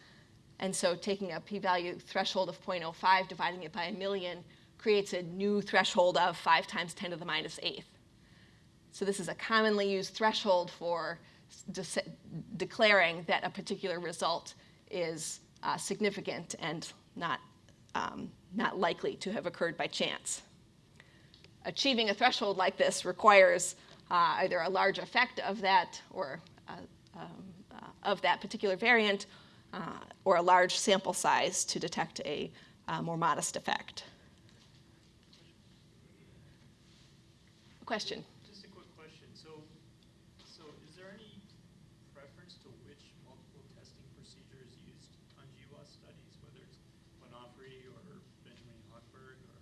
And so taking a p-value threshold of 0.05, dividing it by a million, creates a new threshold of 5 times 10 to the minus minus eighth. So this is a commonly used threshold for de declaring that a particular result is uh, significant and not, um, not likely to have occurred by chance. Achieving a threshold like this requires uh, either a large effect of that or um, uh, of that particular variant uh, or a large sample size to detect a uh, more modest effect. Question? Just a quick question. So, so is there any preference to which multiple testing procedure is used on GWAS studies, whether it's Bonferroni or Benjamin Hochberg or?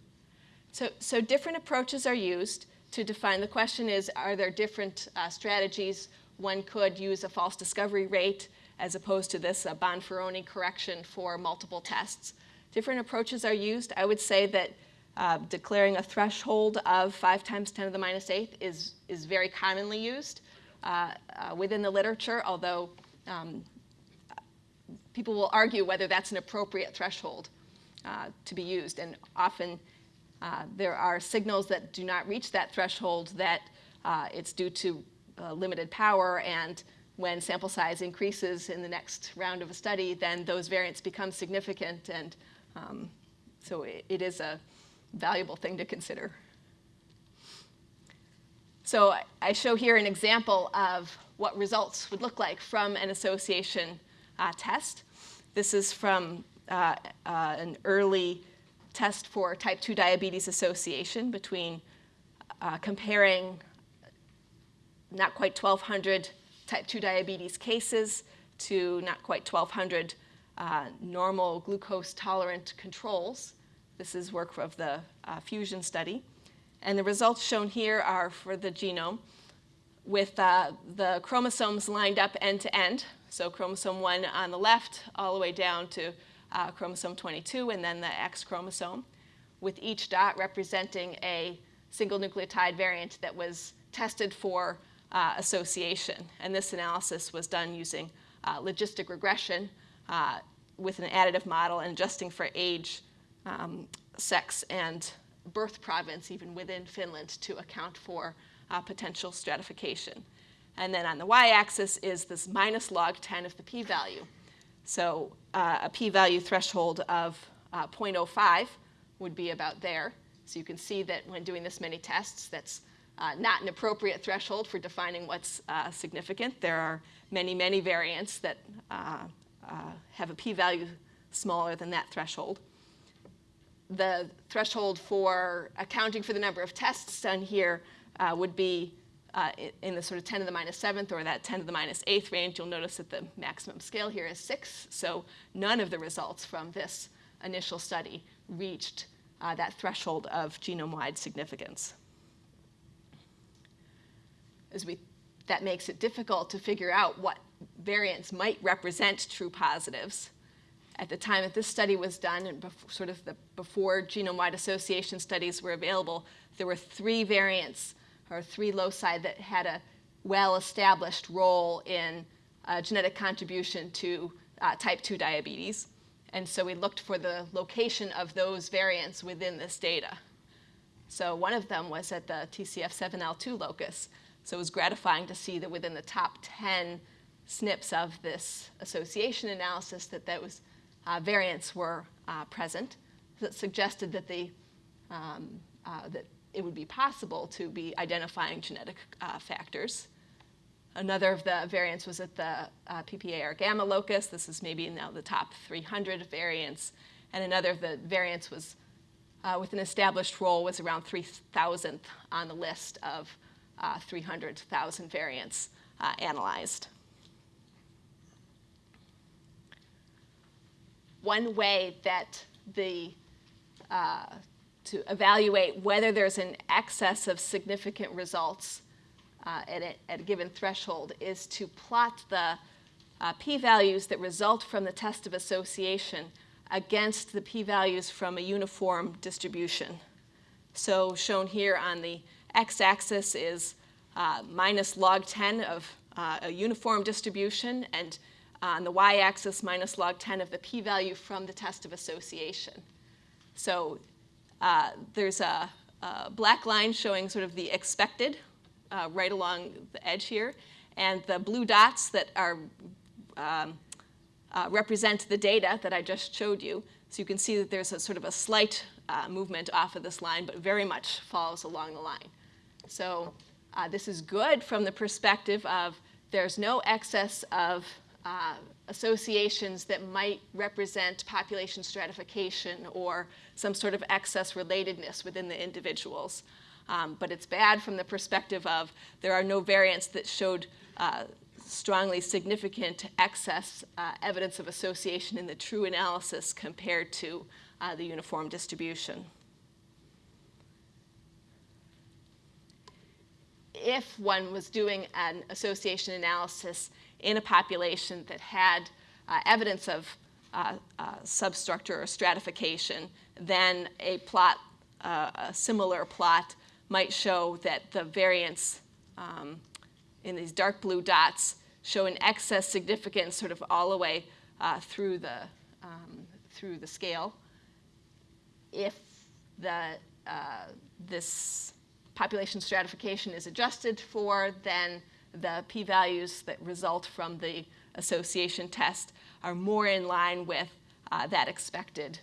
So, so different approaches are used to define. The question is, are there different uh, strategies one could use a false discovery rate as opposed to this Bonferroni correction for multiple tests. Different approaches are used. I would say that uh, declaring a threshold of 5 times 10 to the minus 8th is, is very commonly used uh, uh, within the literature, although um, people will argue whether that's an appropriate threshold uh, to be used. And often uh, there are signals that do not reach that threshold that uh, it's due to uh, limited power and when sample size increases in the next round of a study, then those variants become significant and um, so it, it is a valuable thing to consider. So I show here an example of what results would look like from an association uh, test. This is from uh, uh, an early test for type 2 diabetes association between uh, comparing not quite 1,200 type 2 diabetes cases to not quite 1,200 uh, normal glucose tolerant controls. This is work of the uh, fusion study. And the results shown here are for the genome with uh, the chromosomes lined up end to end. So chromosome 1 on the left all the way down to uh, chromosome 22 and then the X chromosome with each dot representing a single nucleotide variant that was tested for uh, association. And this analysis was done using uh, logistic regression uh, with an additive model and adjusting for age, um, sex, and birth province, even within Finland, to account for uh, potential stratification. And then on the y-axis is this minus log 10 of the p-value. So uh, a p-value threshold of uh, 0.05 would be about there. So you can see that when doing this many tests, that's uh, not an appropriate threshold for defining what's uh, significant. There are many, many variants that uh, uh, have a p-value smaller than that threshold. The threshold for accounting for the number of tests done here would be uh, in the sort of 10 to the minus seventh or that 10 to the minus eighth range. You'll notice that the maximum scale here is six. So none of the results from this initial study reached uh, that threshold of genome-wide significance. As we, that makes it difficult to figure out what variants might represent true positives. At the time that this study was done, and sort of the, before genome-wide association studies were available, there were three variants or three loci that had a well-established role in uh, genetic contribution to uh, type 2 diabetes. And so we looked for the location of those variants within this data. So one of them was at the TCF7L2 locus. So it was gratifying to see that within the top 10 SNPs of this association analysis that those uh, variants were uh, present. That suggested that, the, um, uh, that it would be possible to be identifying genetic uh, factors. Another of the variants was at the uh, PPAR gamma locus. This is maybe now the top 300 variants. And another of the variants was uh, with an established role was around 3,000th on the list of uh, 300,000 variants uh, analyzed. One way that the uh, to evaluate whether there's an excess of significant results uh, at, a, at, a, given threshold is to plot the uh, p-values that result from the test of association against the p-values from a uniform distribution. So shown here on the x-axis is uh, minus log 10 of uh, a uniform distribution, and on the y-axis minus log 10 of the p-value from the test of association. So uh, there's a, a, black line showing sort of the expected uh, right along the edge here, and the blue dots that are um, uh, represent the data that I just showed you. So you can see that there's a sort of a slight uh, movement off of this line, but very much follows along the line. So uh, this is good from the perspective of there's no excess of uh, associations that might represent population stratification or some sort of excess relatedness within the individuals. Um, but it's bad from the perspective of there are no variants that showed uh, strongly significant excess uh, evidence of association in the true analysis compared to uh, the uniform distribution. If one was doing an association analysis in a population that had uh, evidence of uh, uh, substructure or stratification, then a plot, uh, a similar plot, might show that the variance um, in these dark blue dots show an excess significance sort of all the way uh, through, the, um, through the scale. If the, uh, this population stratification is adjusted for, then the p-values that result from the association test are more in line with uh, that expected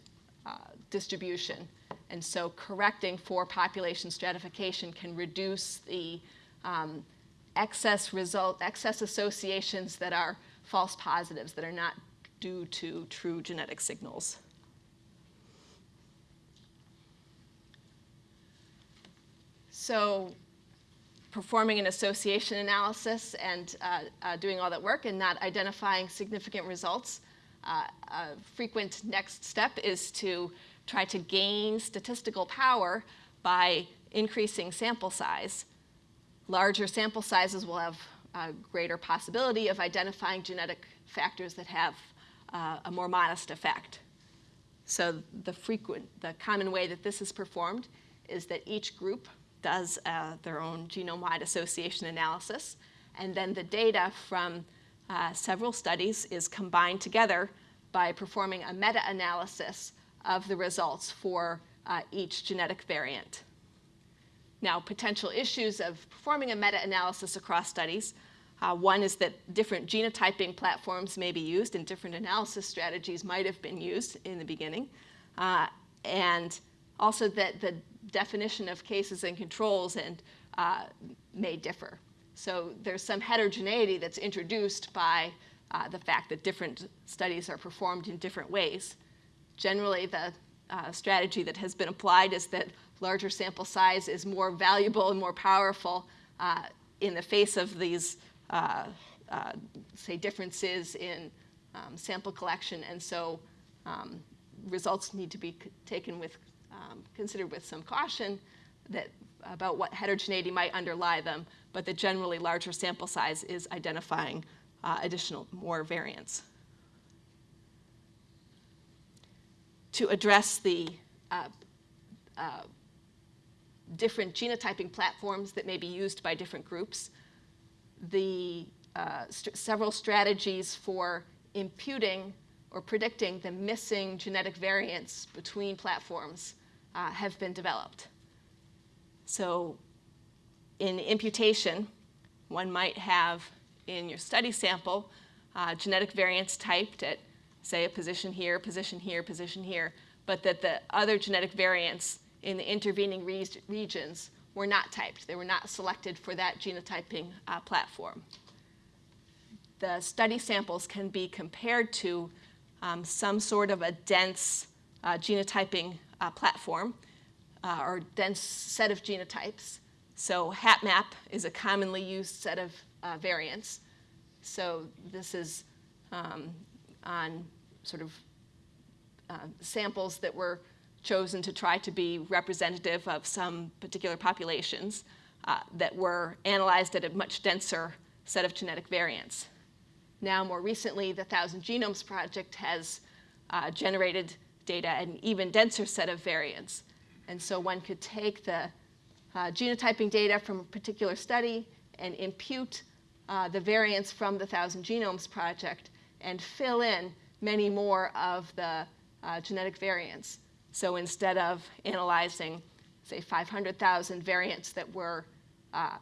uh, distribution. And so correcting for population stratification can reduce the um, excess result, excess associations that are false positives that are not due to true genetic signals. So performing an association analysis and uh, uh, doing all that work and not identifying significant results uh, a frequent next step is to try to gain statistical power by increasing sample size. Larger sample sizes will have a greater possibility of identifying genetic factors that have uh, a more modest effect. So the frequent, the common way that this is performed is that each group does uh, their own genome-wide association analysis, and then the data from uh, several studies is combined together by performing a meta-analysis of the results for uh, each genetic variant. Now, potential issues of performing a meta-analysis across studies, uh, one is that different genotyping platforms may be used and different analysis strategies might have been used in the beginning. Uh, and also that the definition of cases and controls and, uh, may differ. So there's some heterogeneity that's introduced by uh, the fact that different studies are performed in different ways. Generally, the uh, strategy that has been applied is that larger sample size is more valuable and more powerful uh, in the face of these, uh, uh, say, differences in um, sample collection. And so um, results need to be taken with, um, considered with some caution that, about what heterogeneity might underlie them, but that generally larger sample size is identifying uh, additional, more variants. To address the uh, uh, different genotyping platforms that may be used by different groups, the uh, st- several strategies for imputing or predicting the missing genetic variants between platforms uh, have been developed. So, in imputation, one might have in your study sample uh, genetic variants typed at, say, a position here, position here, position here, but that the other genetic variants in the intervening re- regions were not typed. They were not selected for that genotyping uh, platform. The study samples can be compared to um, some sort of a dense uh, genotyping uh, platform uh, or dense set of genotypes. So HapMap is a commonly used set of uh, variants. So this is um, on sort of uh, samples that were chosen to try to be representative of some particular populations uh, that were analyzed at a much denser set of genetic variants. Now, more recently, the Thousand Genomes Project has uh, generated data at an even denser set of variants. And so one could take the uh, genotyping data from a particular study and impute uh, the variants from the Thousand Genomes Project and fill in many more of the uh, genetic variants. So instead of analyzing, say, 500,000 variants that were uh,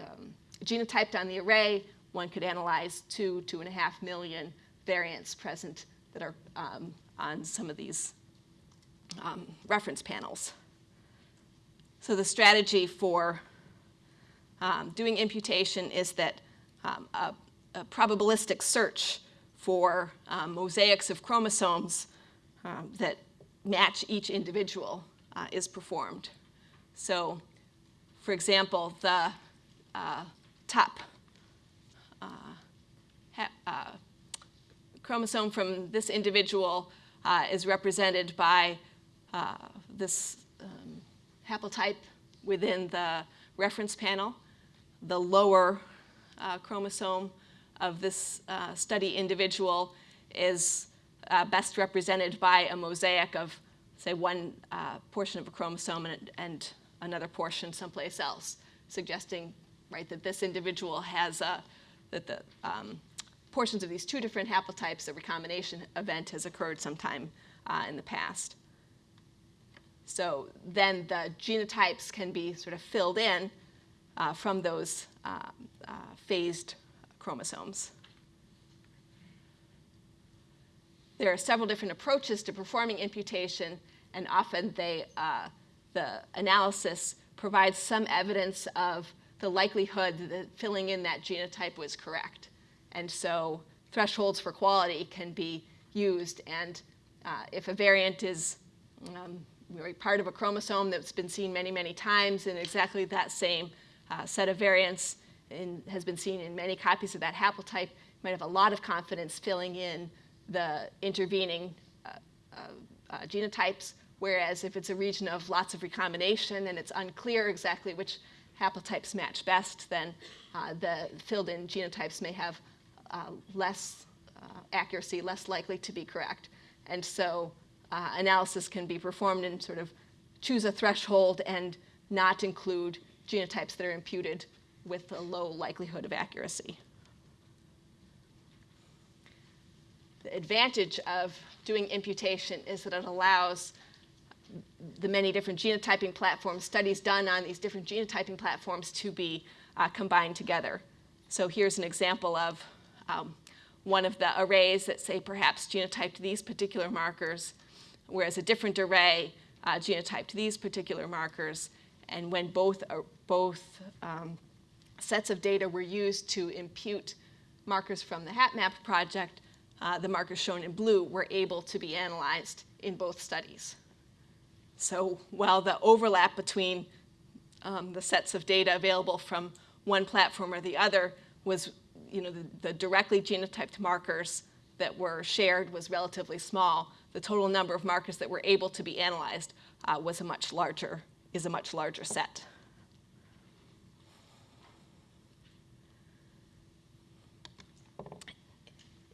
um, genotyped on the array, one could analyze two, two and a half million variants present that are um, on some of these um, reference panels. So the strategy for um, doing imputation is that um, a, a, probabilistic search for um, mosaics of chromosomes um, that match each individual uh, is performed. So, for example, the uh, top uh, uh, chromosome from this individual uh, is represented by uh, this um, haplotype within the reference panel. The lower uh, chromosome of this uh, study individual is uh, best represented by a mosaic of, say, one uh, portion of a chromosome and, and, another portion someplace else, suggesting, right, that this individual has a, that the um, portions of these two different haplotypes, the recombination event has occurred sometime uh, in the past. So then the genotypes can be sort of filled in uh, from those uh, uh, phased chromosomes. There are several different approaches to performing imputation, and often they, uh, the analysis provides some evidence of the likelihood that filling in that genotype was correct. And so thresholds for quality can be used, and uh, if a variant is um, part of a chromosome that's been seen many, many times in exactly that same uh, set of variants and has been seen in many copies of that haplotype, you might have a lot of confidence filling in the intervening uh, uh, uh, genotypes, whereas if it's a region of lots of recombination and it's unclear exactly which haplotypes match best, then uh, the filled-in genotypes may have uh, less uh, accuracy, less likely to be correct. And so uh, analysis can be performed and sort of choose a threshold and not include genotypes that are imputed with a low likelihood of accuracy. The advantage of doing imputation is that it allows the many different genotyping platforms, studies done on these different genotyping platforms to be uh, combined together. So here's an example of um, one of the arrays that say perhaps genotyped these particular markers, whereas a different array uh, genotyped these particular markers. And when both, uh, both um, sets of data were used to impute markers from the HapMap project, uh, the markers shown in blue were able to be analyzed in both studies. So while the overlap between um, the sets of data available from one platform or the other was, you know, the, the directly genotyped markers that were shared was relatively small, the total number of markers that were able to be analyzed uh, was a much larger, is a much larger set.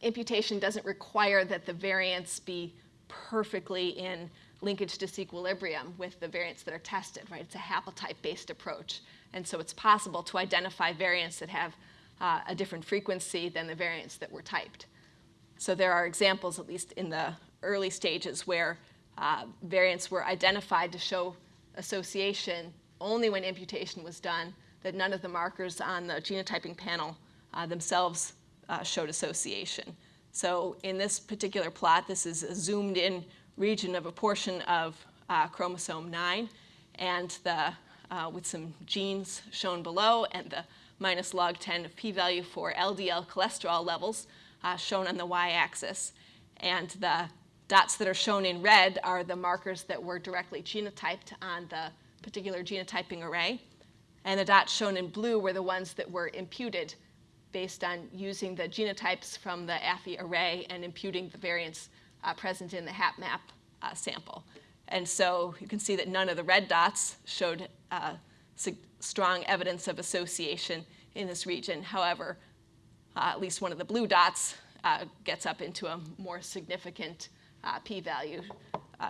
Imputation doesn't require that the variants be perfectly in linkage disequilibrium with the variants that are tested, right? It's a haplotype-based approach. And so it's possible to identify variants that have uh, a different frequency than the variants that were typed. So there are examples, at least in the early stages, where uh, variants were identified to show association only when imputation was done, that none of the markers on the genotyping panel uh, themselves uh, showed association. So in this particular plot, this is a zoomed in region of a portion of uh, chromosome 9, and the, uh, with some genes shown below, and the minus log 10 of p-value for LDL cholesterol levels uh, shown on the y-axis. And the dots that are shown in red are the markers that were directly genotyped on the particular genotyping array. And the dots shown in blue were the ones that were imputed based on using the genotypes from the Affy array and imputing the variants uh, present in the HapMap uh, sample. And so you can see that none of the red dots showed uh, strong evidence of association in this region. However, uh, at least one of the blue dots uh, gets up into a more significant uh, p-value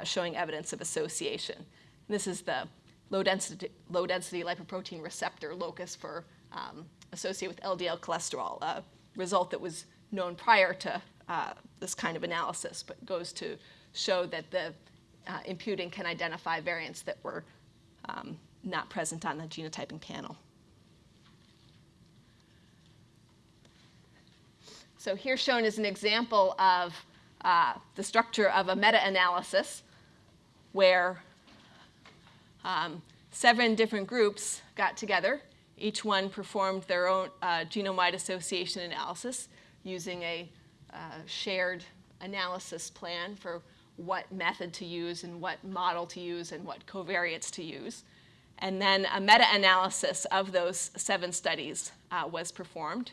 showing evidence of association. And this is the low density, low density lipoprotein receptor locus for um, associated with LDL cholesterol, a result that was known prior to uh, this kind of analysis, but goes to show that the uh, imputing can identify variants that were um, not present on the genotyping panel. So here shown is an example of uh, the structure of a meta-analysis where um, seven different groups got together each one performed their own uh, genome-wide association analysis using a uh, shared analysis plan for what method to use and what model to use and what covariates to use. And then a meta-analysis of those seven studies uh, was performed.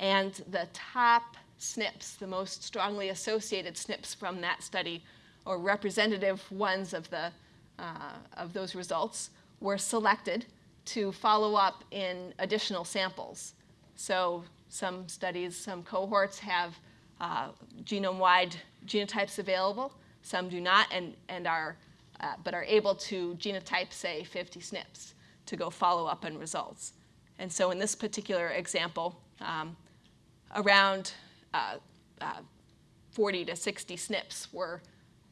And the top SNPs, the most strongly associated SNPs from that study, or representative ones of, the, uh, of those results, were selected to follow up in additional samples. So some studies, some cohorts have uh, genome-wide genotypes available. Some do not and, and are, uh, but are able to genotype, say, 50 SNPs to go follow up on results. And so in this particular example, um, around uh, uh 40 to 60 SNPs were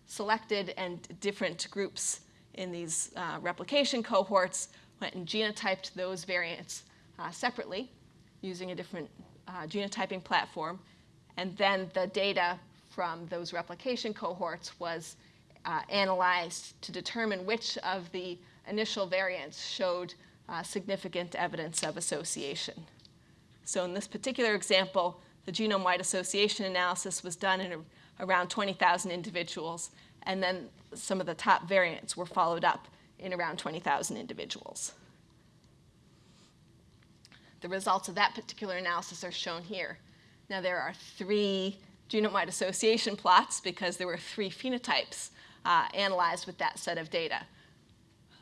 selected and different groups in these uh, replication cohorts went and genotyped those variants uh, separately using a different uh, genotyping platform. And then the data from those replication cohorts was uh, analyzed to determine which of the initial variants showed uh, significant evidence of association. So in this particular example, the genome-wide association analysis was done in a, around 20,000 individuals, and then some of the top variants were followed up in around 20,000 individuals. The results of that particular analysis are shown here. Now there are three genome-wide association plots because there were three phenotypes uh, analyzed with that set of data.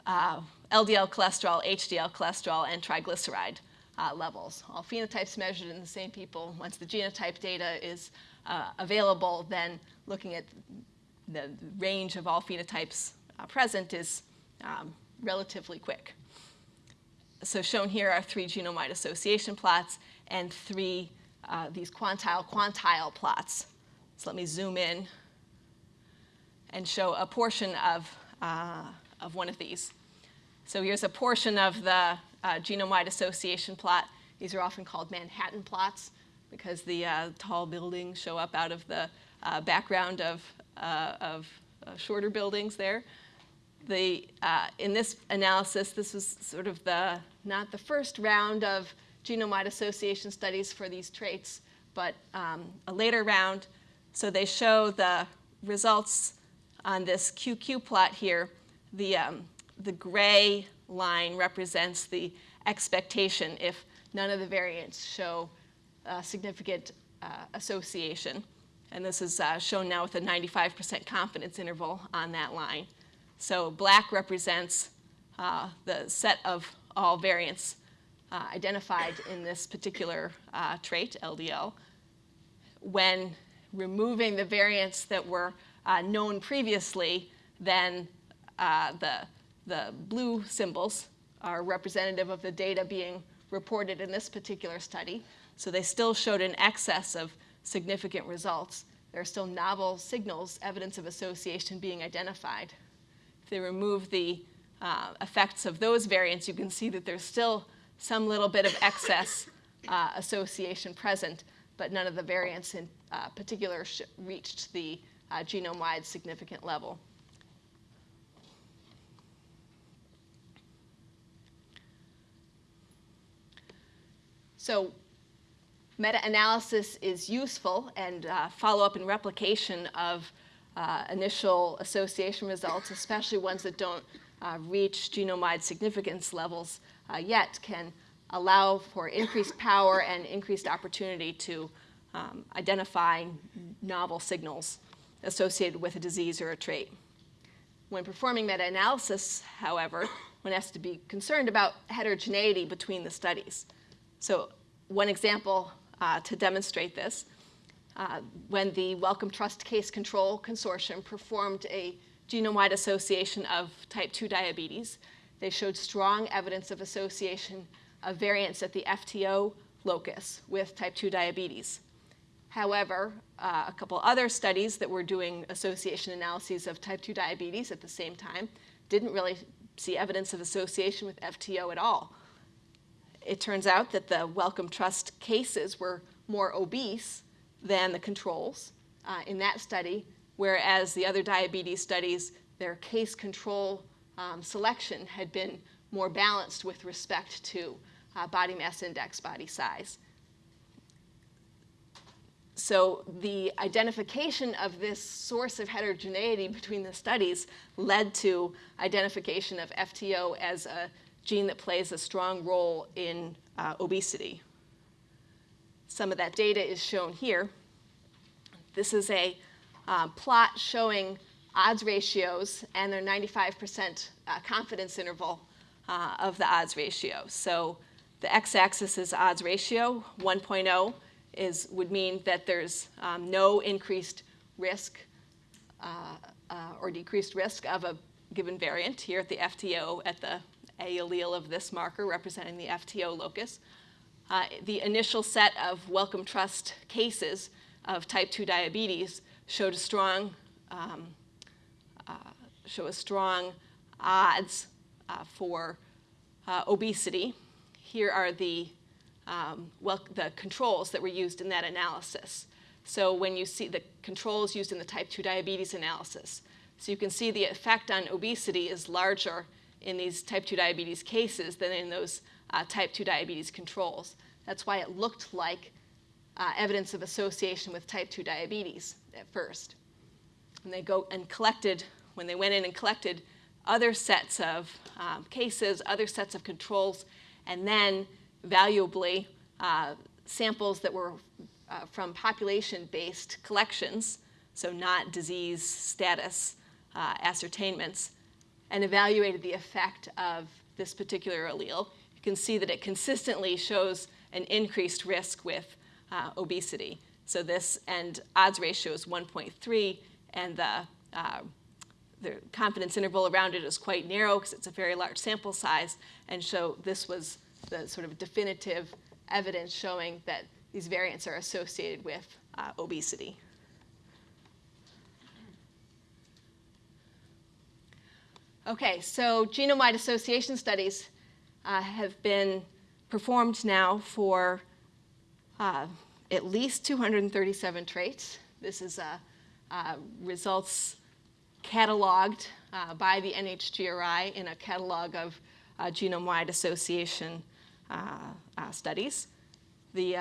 Uh, LDL cholesterol, HDL cholesterol, and triglyceride uh, levels. All phenotypes measured in the same people. Once the genotype data is uh, available, then looking at the range of all phenotypes uh, present is um, relatively quick. So shown here are three genome-wide association plots and three uh, these quantile quantile plots. So let me zoom in and show a portion of, uh, of one of these. So here's a portion of the uh, genome-wide association plot. These are often called Manhattan plots because the uh, tall buildings show up out of the uh, background of, uh, of shorter buildings there. The, in this analysis, this was sort of the, not the first round of genome-wide association studies for these traits, but um, a later round. So they show the results on this QQ plot here. The, um, the gray line represents the expectation if none of the variants show significant uh, association. And this is uh, shown now with a 95% confidence interval on that line. So black represents uh, the set of all variants uh, identified in this particular uh, trait, LDL, when removing the variants that were uh, known previously, then uh, the, the blue symbols are representative of the data being reported in this particular study. So they still showed an excess of significant results. There are still novel signals, evidence of association being identified. If they remove the uh, effects of those variants, you can see that there's still some little bit of excess uh, association present, but none of the variants in uh, particular reached the uh, genome-wide significant level. So meta-analysis is useful and uh, follow-up and replication of uh, initial association results, especially ones that don't uh, reach genome-wide significance levels, uh, yet can allow for increased power and increased opportunity to um, identify novel signals associated with a disease or a trait. When performing meta-analysis, however, one has to be concerned about heterogeneity between the studies. So one example uh, to demonstrate this, uh, when the Wellcome Trust Case Control Consortium performed a genome-wide association of type 2 diabetes, they showed strong evidence of association of variants at the FTO locus with type 2 diabetes. However, uh, a couple other studies that were doing association analyses of type 2 diabetes at the same time didn't really see evidence of association with FTO at all. It turns out that the Wellcome Trust cases were more obese than the controls uh, in that study, whereas the other diabetes studies, their case control um, selection had been more balanced with respect to uh, body mass index, body size. So the identification of this source of heterogeneity between the studies led to identification of FTO as a gene that plays a strong role in uh, obesity. Some of that data is shown here. This is a uh, plot showing odds ratios and their 95% uh, confidence interval uh, of the odds ratio. So the x-axis is odds ratio. 1.0 is, would mean that there's um, no increased risk uh, uh, or decreased risk of a given variant here at the FTO at the A allele of this marker representing the FTO locus. Uh, the initial set of Wellcome Trust cases of type 2 diabetes showed a strong um, uh, show a strong odds uh, for uh, obesity. Here are the, um, well, the controls that were used in that analysis. So when you see the controls used in the type 2 diabetes analysis, so you can see the effect on obesity is larger in these type 2 diabetes cases than in those uh, type 2 diabetes controls. That's why it looked like uh, evidence of association with type 2 diabetes at first and they go and collected, when they went in and collected other sets of um, cases, other sets of controls, and then valuably uh, samples that were uh, from population-based collections, so not disease status uh, ascertainments, and evaluated the effect of this particular allele, you can see that it consistently shows an increased risk with uh, obesity. So this, and odds ratio is 1.3, and the, uh, the confidence interval around it is quite narrow because it's a very large sample size, and so this was the sort of definitive evidence showing that these variants are associated with uh, obesity. Okay, so genome-wide association studies uh, have been performed now for uh, at least 237 traits. This is uh, uh, results cataloged uh, by the NHGRI in a catalog of genome-wide association studies. The,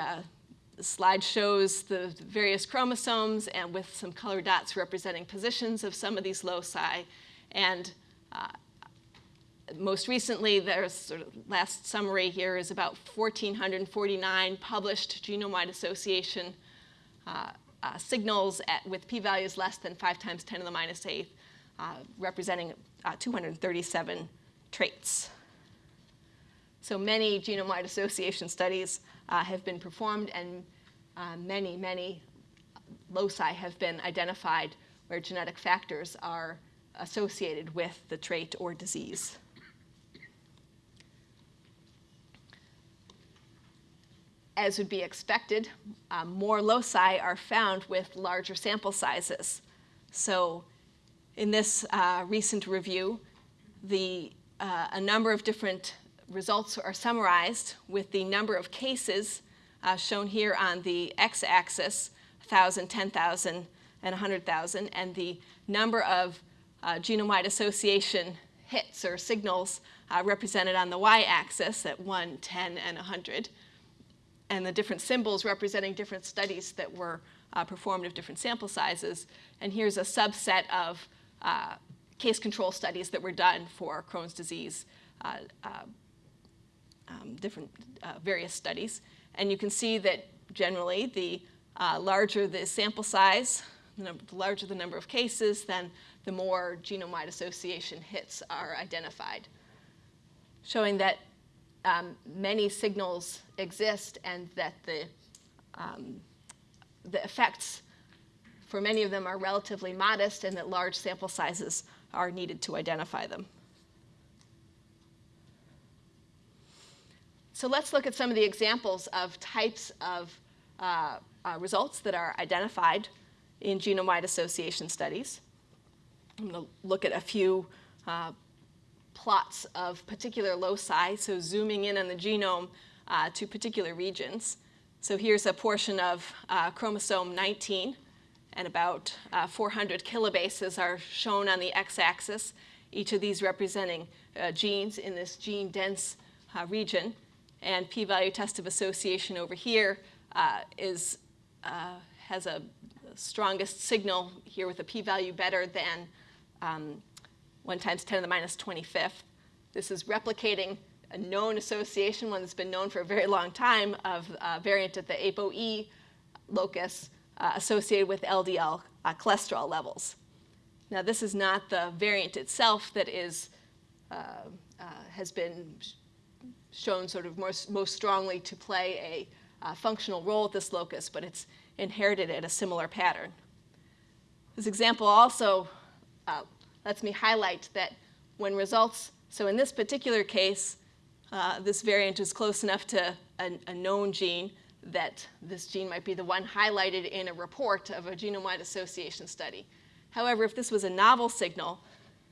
the slide shows the various chromosomes and with some color dots representing positions of some of these loci. And uh, most recently, there's sort of last summary here is about 1,449 published genome-wide association uh, uh, signals at, with p-values less than 5 times 10 to the minus 8, uh, representing uh, 237 traits. So many genome-wide association studies uh, have been performed and many, many loci have been identified where genetic factors are associated with the trait or disease. As would be expected, um, more loci are found with larger sample sizes. So in this uh, recent review, the, uh, a number of different results are summarized with the number of cases uh, shown here on the x-axis, 1,000, 10,000, and 100,000, and the number of uh, genome-wide association hits or signals uh, represented on the y-axis at 1, 10, and 100, and the different symbols representing different studies that were uh, performed of different sample sizes. And here's a subset of uh, case control studies that were done for Crohn's disease, uh, um, different various studies. And you can see that generally the larger the sample size, the larger the number of cases, then the more genome-wide association hits are identified, showing that um, many signals exist and that the, um, the effects for many of them are relatively modest and that large sample sizes are needed to identify them. So let's look at some of the examples of types of uh, uh, results that are identified in genome-wide association studies. I'm going to look at a few uh, plots of particular loci, so zooming in on the genome uh, to particular regions. So here's a portion of uh, chromosome 19, and about uh, 400 kilobases are shown on the x-axis, each of these representing genes in this gene-dense region. And p-value test of association over here is, has a strongest signal here with a p-value better than um, 1 times 10 to the minus 25th. This is replicating a known association, one that's been known for a very long time, of a variant at the ApoE locus uh, associated with LDL uh, cholesterol levels. Now, this is not the variant itself that is, uh, uh has been shown sort of most, most strongly to play a uh, functional role at this locus, but it's inherited at a similar pattern. This example also uh, lets me highlight that when results, so in this particular case, uh, this variant is close enough to a, a, known gene that this gene might be the one highlighted in a report of a genome-wide association study. However, if this was a novel signal,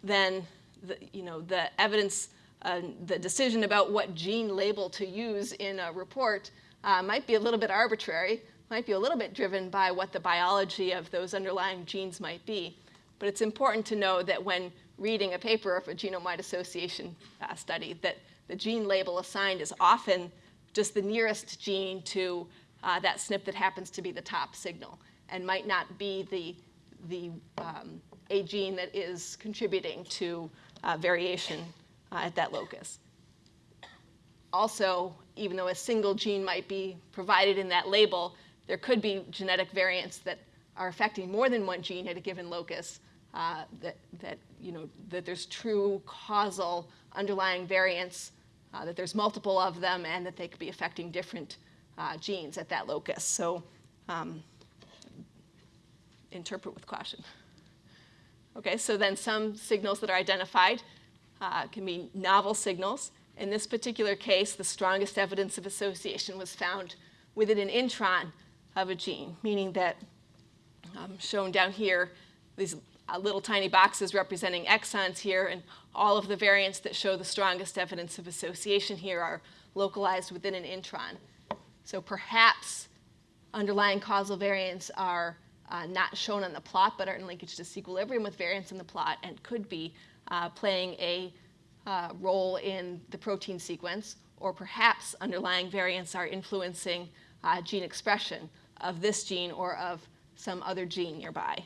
then the, you know, the evidence, uh, the decision about what gene label to use in a report uh, might be a little bit arbitrary, might be a little bit driven by what the biology of those underlying genes might be. But it's important to know that when reading a paper of a genome-wide association uh, study, that the gene label assigned is often just the nearest gene to uh, that SNP that happens to be the top signal and might not be the, the um, a gene that is contributing to uh, variation uh, at that locus. Also, even though a single gene might be provided in that label, there could be genetic variants that are affecting more than one gene at a given locus, uh, that, that, you know, that there's true causal underlying variants, uh, that there's multiple of them, and that they could be affecting different uh, genes at that locus. So um, interpret with caution. Okay, so then some signals that are identified uh, can be novel signals. In this particular case, the strongest evidence of association was found within an intron of a gene, meaning that um, shown down here, these uh, little tiny boxes representing exons here, and all of the variants that show the strongest evidence of association here are localized within an intron. So perhaps underlying causal variants are uh, not shown on the plot, but are in linkage disequilibrium with variants in the plot and could be uh, playing a uh, role in the protein sequence, or perhaps underlying variants are influencing uh, gene expression of this gene or of some other gene nearby.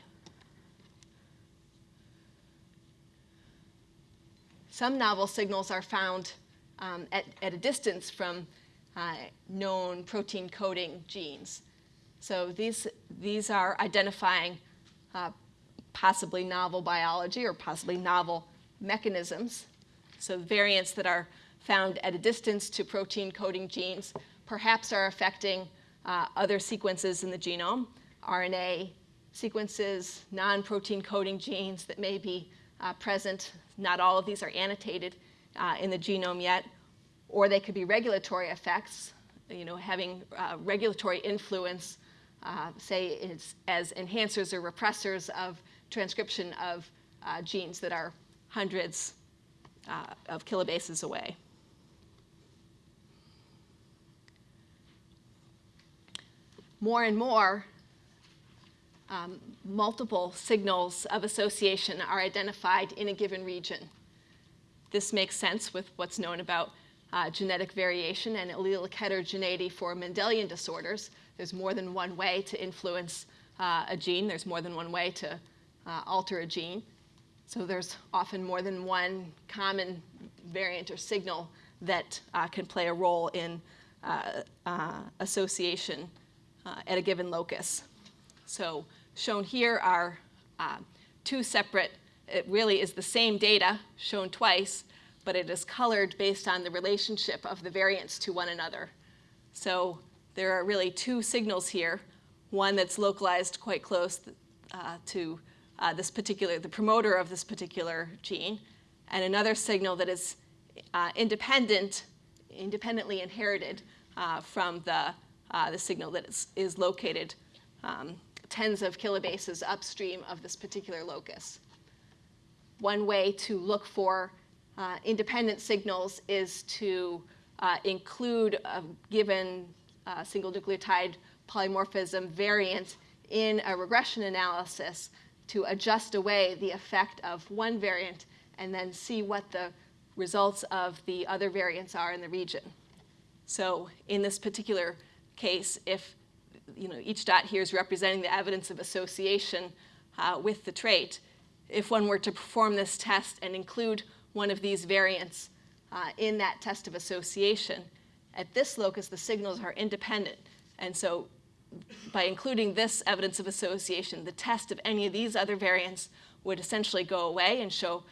Some novel signals are found um, at, at a distance from uh, known protein coding genes. So these, these are identifying uh, possibly novel biology or possibly novel mechanisms. So variants that are found at a distance to protein coding genes perhaps are affecting uh, other sequences in the genome, RNA sequences, non-protein coding genes that may be uh, present. Not all of these are annotated uh, in the genome yet. Or they could be regulatory effects, you know, having uh, regulatory influence, uh, say as enhancers or repressors of transcription of uh, genes that are hundreds uh, of kilobases away. More and more, um, multiple signals of association are identified in a given region. This makes sense with what's known about uh, genetic variation and allelic heterogeneity for Mendelian disorders. There's more than one way to influence uh, a gene. There's more than one way to uh, alter a gene. So there's often more than one common variant or signal that uh, can play a role in uh, uh, association at a given locus. So shown here are two separate, it really is the same data shown twice, but it is colored based on the relationship of the variants to one another. So there are really two signals here, one that's localized quite close uh, to uh, this particular, the promoter of this particular gene, and another signal that is uh, independent, independently inherited uh, from the, uh, the signal that is, is located um, tens of kilobases upstream of this particular locus. One way to look for uh, independent signals is to uh, include a given single nucleotide polymorphism variant in a regression analysis to adjust away the effect of one variant and then see what the results of the other variants are in the region. So in this particular case, if you know, each dot here is representing the evidence of association uh, with the trait, if one were to perform this test and include one of these variants uh, in that test of association, at this locus the signals are independent. And so by including this evidence of association, the test of any of these other variants would essentially go away and show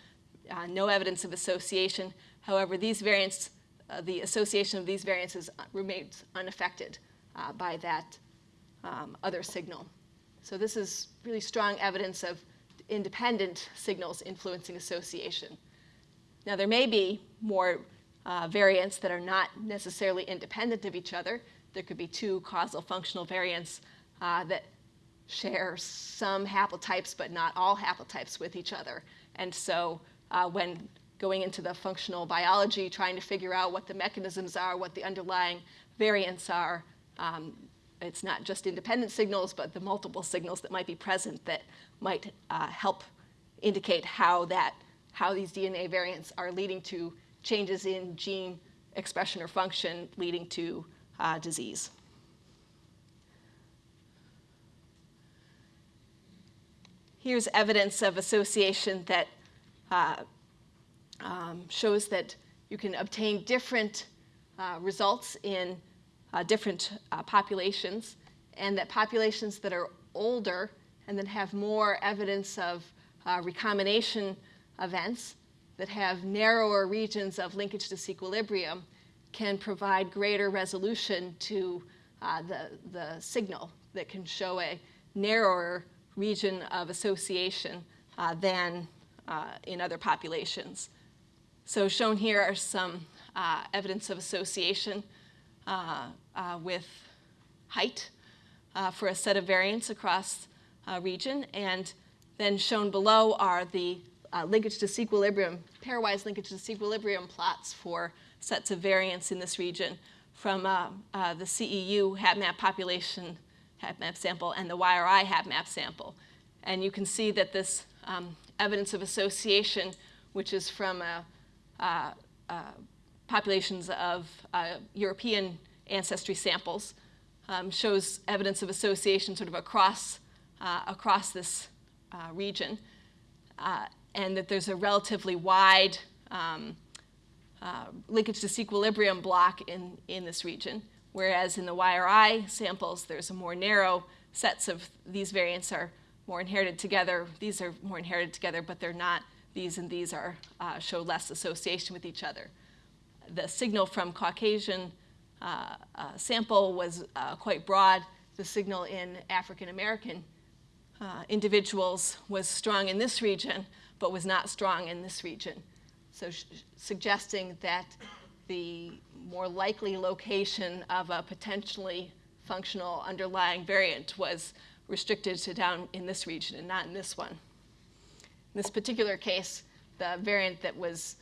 uh, no evidence of association. However, these variants, uh, the association of these variants remains unaffected uh, by that um, other signal. So this is really strong evidence of independent signals influencing association. Now there may be more uh, variants that are not necessarily independent of each other. There could be two causal functional variants uh, that share some haplotypes but not all haplotypes with each other. And so uh, when going into the functional biology, trying to figure out what the mechanisms are, what the underlying variants are, um, it's not just independent signals, but the multiple signals that might be present that might uh, help indicate how that, how these DNA variants are leading to changes in gene expression or function leading to uh, disease. Here's evidence of association that uh, um, shows that you can obtain different uh, results in uh, different uh, populations. and that populations that are older and that have more evidence of uh, recombination events, that have narrower regions of linkage disequilibrium, can provide greater resolution to uh, the, the signal that can show a narrower region of association uh, than uh, in other populations. So shown here are some uh, evidence of association uh, with height for a set of variants across a region. And then shown below are the linkage disequilibrium, pairwise linkage disequilibrium plots for sets of variants in this region from uh, uh, the CEU HapMap population HapMap sample and the YRI HapMap sample. And you can see that this um, evidence of association, which is from a, uh, uh, populations of uh, European ancestry samples, um, shows evidence of association sort of across, uh, across this uh, region, uh, and that there's a relatively wide um, uh, linkage disequilibrium block in, in this region, whereas in the YRI samples, there's a more narrow sets of these variants are more inherited together. These are more inherited together, but they're not. These and these are uh, show less association with each other. The signal from Caucasian uh, uh, sample was uh, quite broad. The signal in African American uh, individuals was strong in this region, but was not strong in this region. So suggesting that the more likely location of a potentially functional underlying variant was restricted to down in this region and not in this one. In this particular case, the variant that was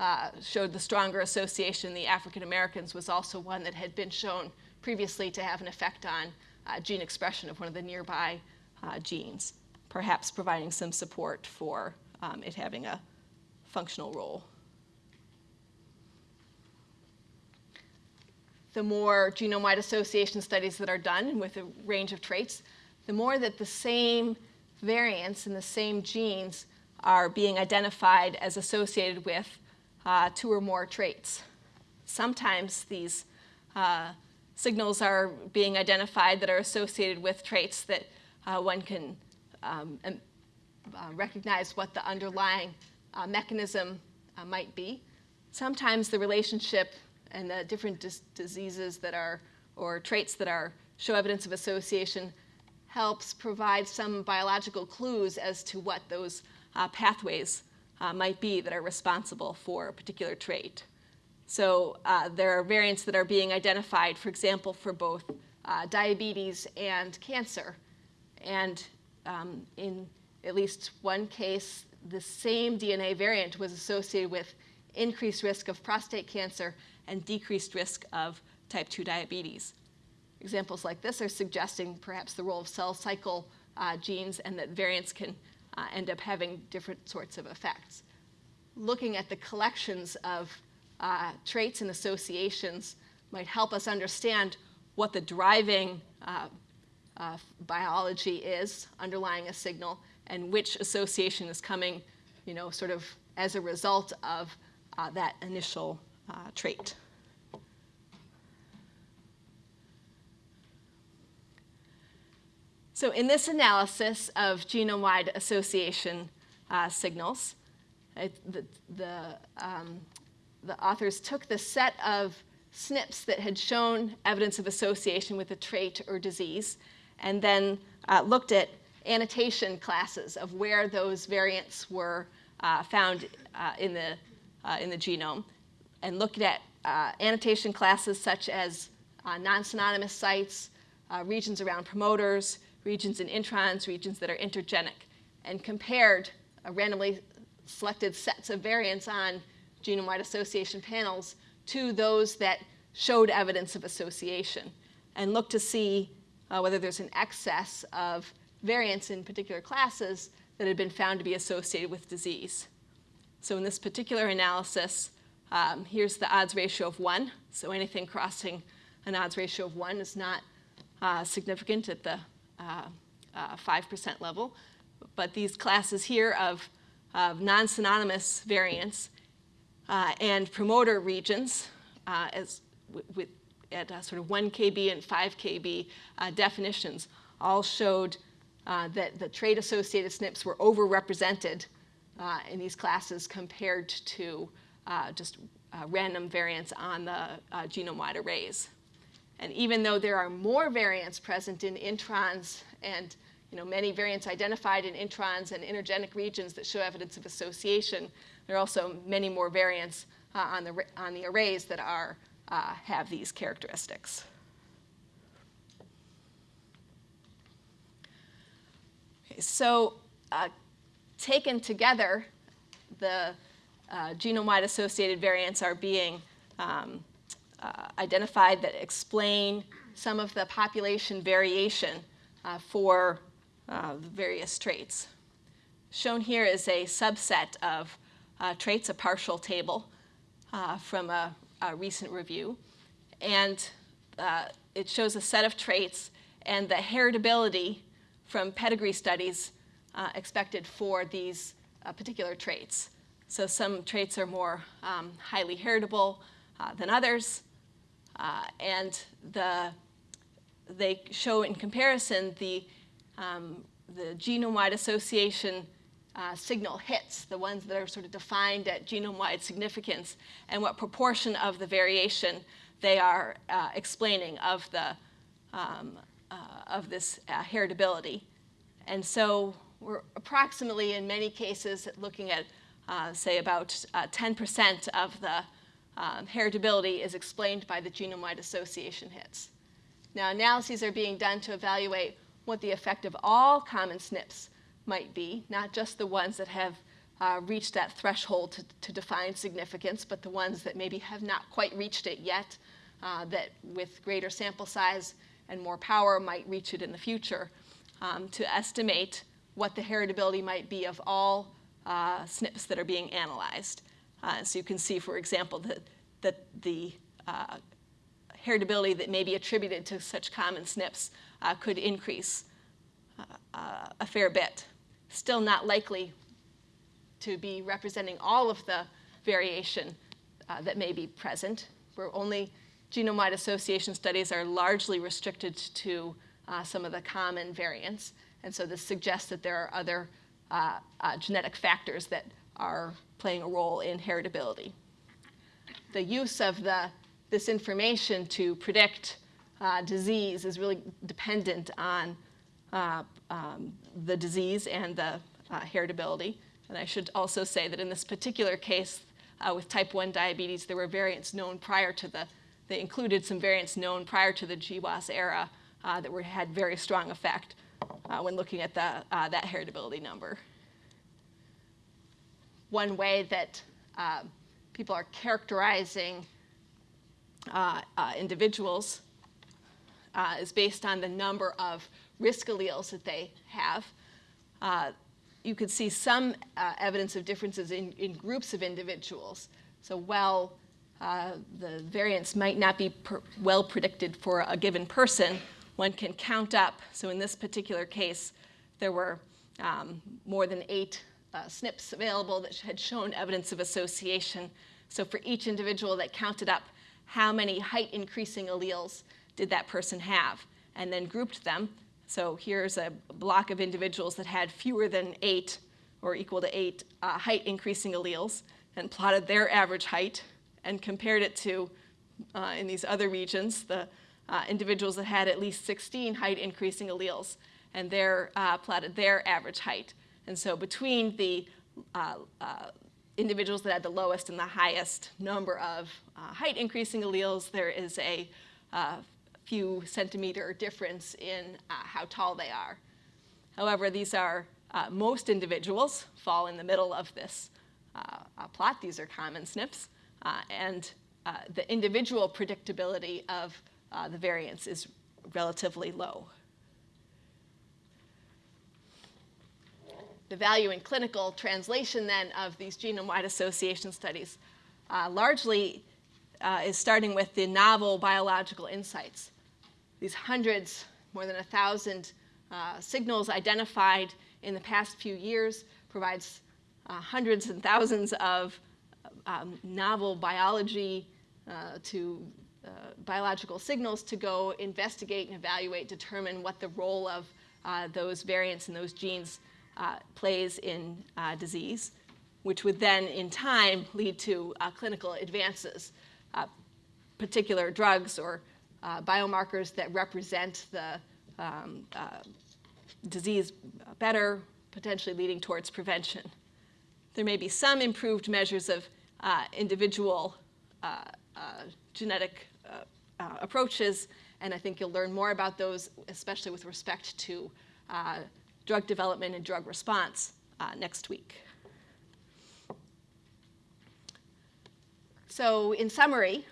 uh, showed the stronger association in the African Americans was also one that had been shown previously to have an effect on uh, gene expression of one of the nearby uh, genes, perhaps providing some support for um, it having a functional role. The more genome-wide association studies that are done with a range of traits, the more that the same variants in the same genes are being identified as associated with uh, two or more traits. Sometimes these uh, signals are being identified that are associated with traits that uh, one can um, um, recognize what the underlying uh, mechanism uh, might be. Sometimes the relationship and the different dis- diseases that are, or traits that are, show evidence of association helps provide some biological clues as to what those uh, pathways uh, might be that are responsible for a particular trait. So uh, there are variants that are being identified, for example, for both uh, diabetes and cancer. And um, in at least one case, the same DNA variant was associated with increased risk of prostate cancer and decreased risk of type 2 diabetes. Examples like this are suggesting perhaps the role of cell cycle uh, genes and that variants can uh, end up having different sorts of effects. Looking at the collections of uh, traits and associations might help us understand what the driving uh, uh, biology is underlying a signal and which association is coming, you know, sort of as a result of uh, that initial uh, trait. So in this analysis of genome-wide association uh, signals, it, the, the, um, the authors took the set of SNPs that had shown evidence of association with a trait or disease and then uh, looked at annotation classes of where those variants were uh, found uh, in, the, uh, in the genome and looked at uh, annotation classes such as uh, non-synonymous sites, regions around promoters, regions in introns, regions that are intergenic, and compared randomly selected sets of variants on genome-wide association panels to those that showed evidence of association and looked to see uh, whether there's an excess of variants in particular classes that had been found to be associated with disease. So in this particular analysis, um, here's the odds ratio of 1. So anything crossing an odds ratio of 1 is not uh, significant at the uh, 5% uh, level. But these classes here of, of non-synonymous variants uh, and promoter regions uh, as with at uh, sort of 1 kb and 5 kb uh, definitions all showed uh, that the trait-associated SNPs were overrepresented uh, in these classes compared to uh, just uh, random variants on the genome-wide arrays. And even though there are more variants present in introns and you know, many variants identified in introns and intergenic regions that show evidence of association, there are also many more variants on, the, on the arrays that are, have these characteristics. So uh, taken together, the uh, genome-wide associated variants are being um, uh, identified that explain some of the population variation uh, for uh, various traits. Shown here is a subset of uh, traits, a partial table from a, a, recent review. And it shows a set of traits and the heritability from pedigree studies uh, expected for these particular traits. So some traits are more um, highly heritable than others. Uh, and the, they show in comparison the, um, the genome-wide association uh, signal hits, the ones that are sort of defined at genome-wide significance, and what proportion of the variation they are uh, explaining of, the, um, uh, of this uh, heritability. And so we're approximately, in many cases, looking at, uh, say, about 10% of the um, heritability is explained by the genome-wide association hits. Now, analyses are being done to evaluate what the effect of all common SNPs might be, not just the ones that have uh, reached that threshold to, to, define significance, but the ones that maybe have not quite reached it yet, uh, that with greater sample size and more power might reach it in the future, um, to estimate what the heritability might be of all uh, SNPs that are being analyzed. Uh, so you can see, for example, that, that the uh, heritability that may be attributed to such common SNPs uh, could increase uh, uh, a fair bit. Still not likely to be representing all of the variation that may be present. We're only genome-wide association studies are largely restricted to some of the common variants. And so this suggests that there are other genetic factors that are playing a role in heritability. The use of the, this information to predict uh, disease is really dependent on uh, um, the disease and the uh, heritability. And I should also say that in this particular case uh, with type 1 diabetes, there were variants known prior to the, they included some variants known prior to the GWAS era uh, that were, had very strong effect uh, when looking at the, that heritability number one way that uh, people are characterizing uh, uh, individuals uh, is based on the number of risk alleles that they have. Uh, you could see some uh, evidence of differences in, in, groups of individuals. So while the variance might not be well predicted for a given person, one can count up. So in this particular case, there were um, more than eight uh, SNPs available that had shown evidence of association. So for each individual that counted up how many height increasing alleles did that person have, and then grouped them. So here's a block of individuals that had fewer than eight or equal to eight uh, height increasing alleles and plotted their average height and compared it to, uh, in these other regions, the uh, individuals that had at least 16 height increasing alleles and their, uh, plotted their average height. And so between the uh, uh, individuals that had the lowest and the highest number of uh, height increasing alleles, there is a few centimeter difference in how tall they are. However, these are, most individuals fall in the middle of this plot. These are common SNPs. And the individual predictability of the variance is relatively low. the value in clinical translation then of these genome-wide association studies uh, largely uh, is starting with the novel biological insights. These hundreds, more than a thousand uh, signals identified in the past few years provides uh, hundreds and thousands of um, novel biology uh, to uh, biological signals to go investigate and evaluate, determine what the role of uh, those variants and those genes uh, plays in uh, disease, which would then, in time, lead to uh, clinical advances, particular drugs or biomarkers that represent the um, disease better, potentially leading towards prevention. There may be some improved measures of uh, individual uh, uh, genetic uh, approaches, and I think you'll learn more about those, especially with respect to drug development and drug response next week. So in summary,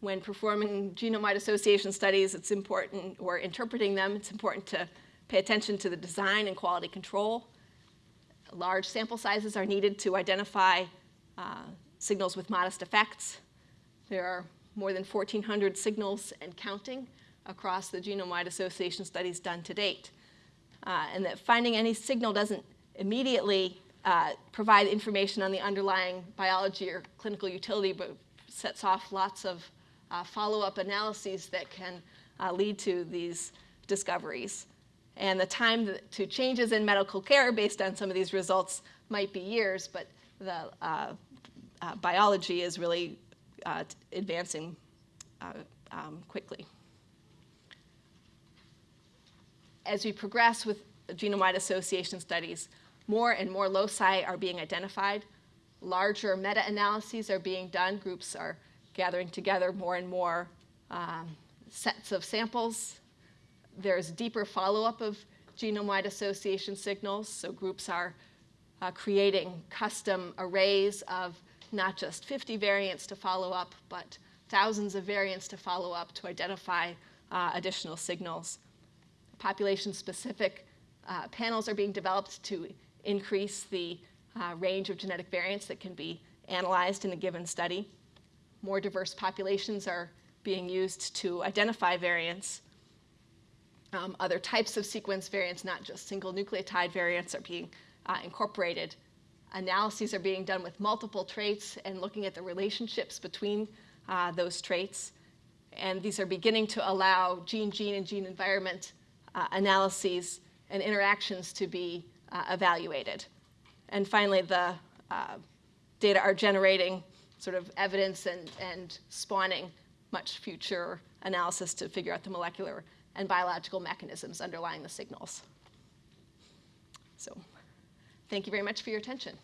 when performing genome-wide association studies, it's important, or interpreting them, it's important to pay attention to the design and quality control. Large sample sizes are needed to identify uh, signals with modest effects. There are more than 1,400 signals and counting across the genome-wide association studies done to date. Uh, and that finding any signal doesn't immediately uh, provide information on the underlying biology or clinical utility, but sets off lots of uh, follow-up analyses that can uh, lead to these discoveries. And the time to changes in medical care based on some of these results might be years, but the uh, uh, biology is really uh, advancing uh, um, quickly. As we progress with genome-wide association studies, more and more loci are being identified. Larger meta-analyses are being done. Groups are gathering together more and more um, sets of samples. There's deeper follow-up of genome-wide association signals, so groups are uh, creating custom arrays of not just 50 variants to follow up, but thousands of variants to follow up to identify uh, additional signals. Population-specific uh, panels are being developed to increase the uh, range of genetic variants that can be analyzed in a given study. More diverse populations are being used to identify variants. Um, other types of sequence variants, not just single nucleotide variants, are being uh, incorporated. Analyses are being done with multiple traits and looking at the relationships between uh, those traits. And these are beginning to allow gene-gene and gene-environment uh, analyses and interactions to be uh, evaluated. And finally, the uh, data are generating sort of evidence and, and spawning much future analysis to figure out the molecular and biological mechanisms underlying the signals. So thank you very much for your attention.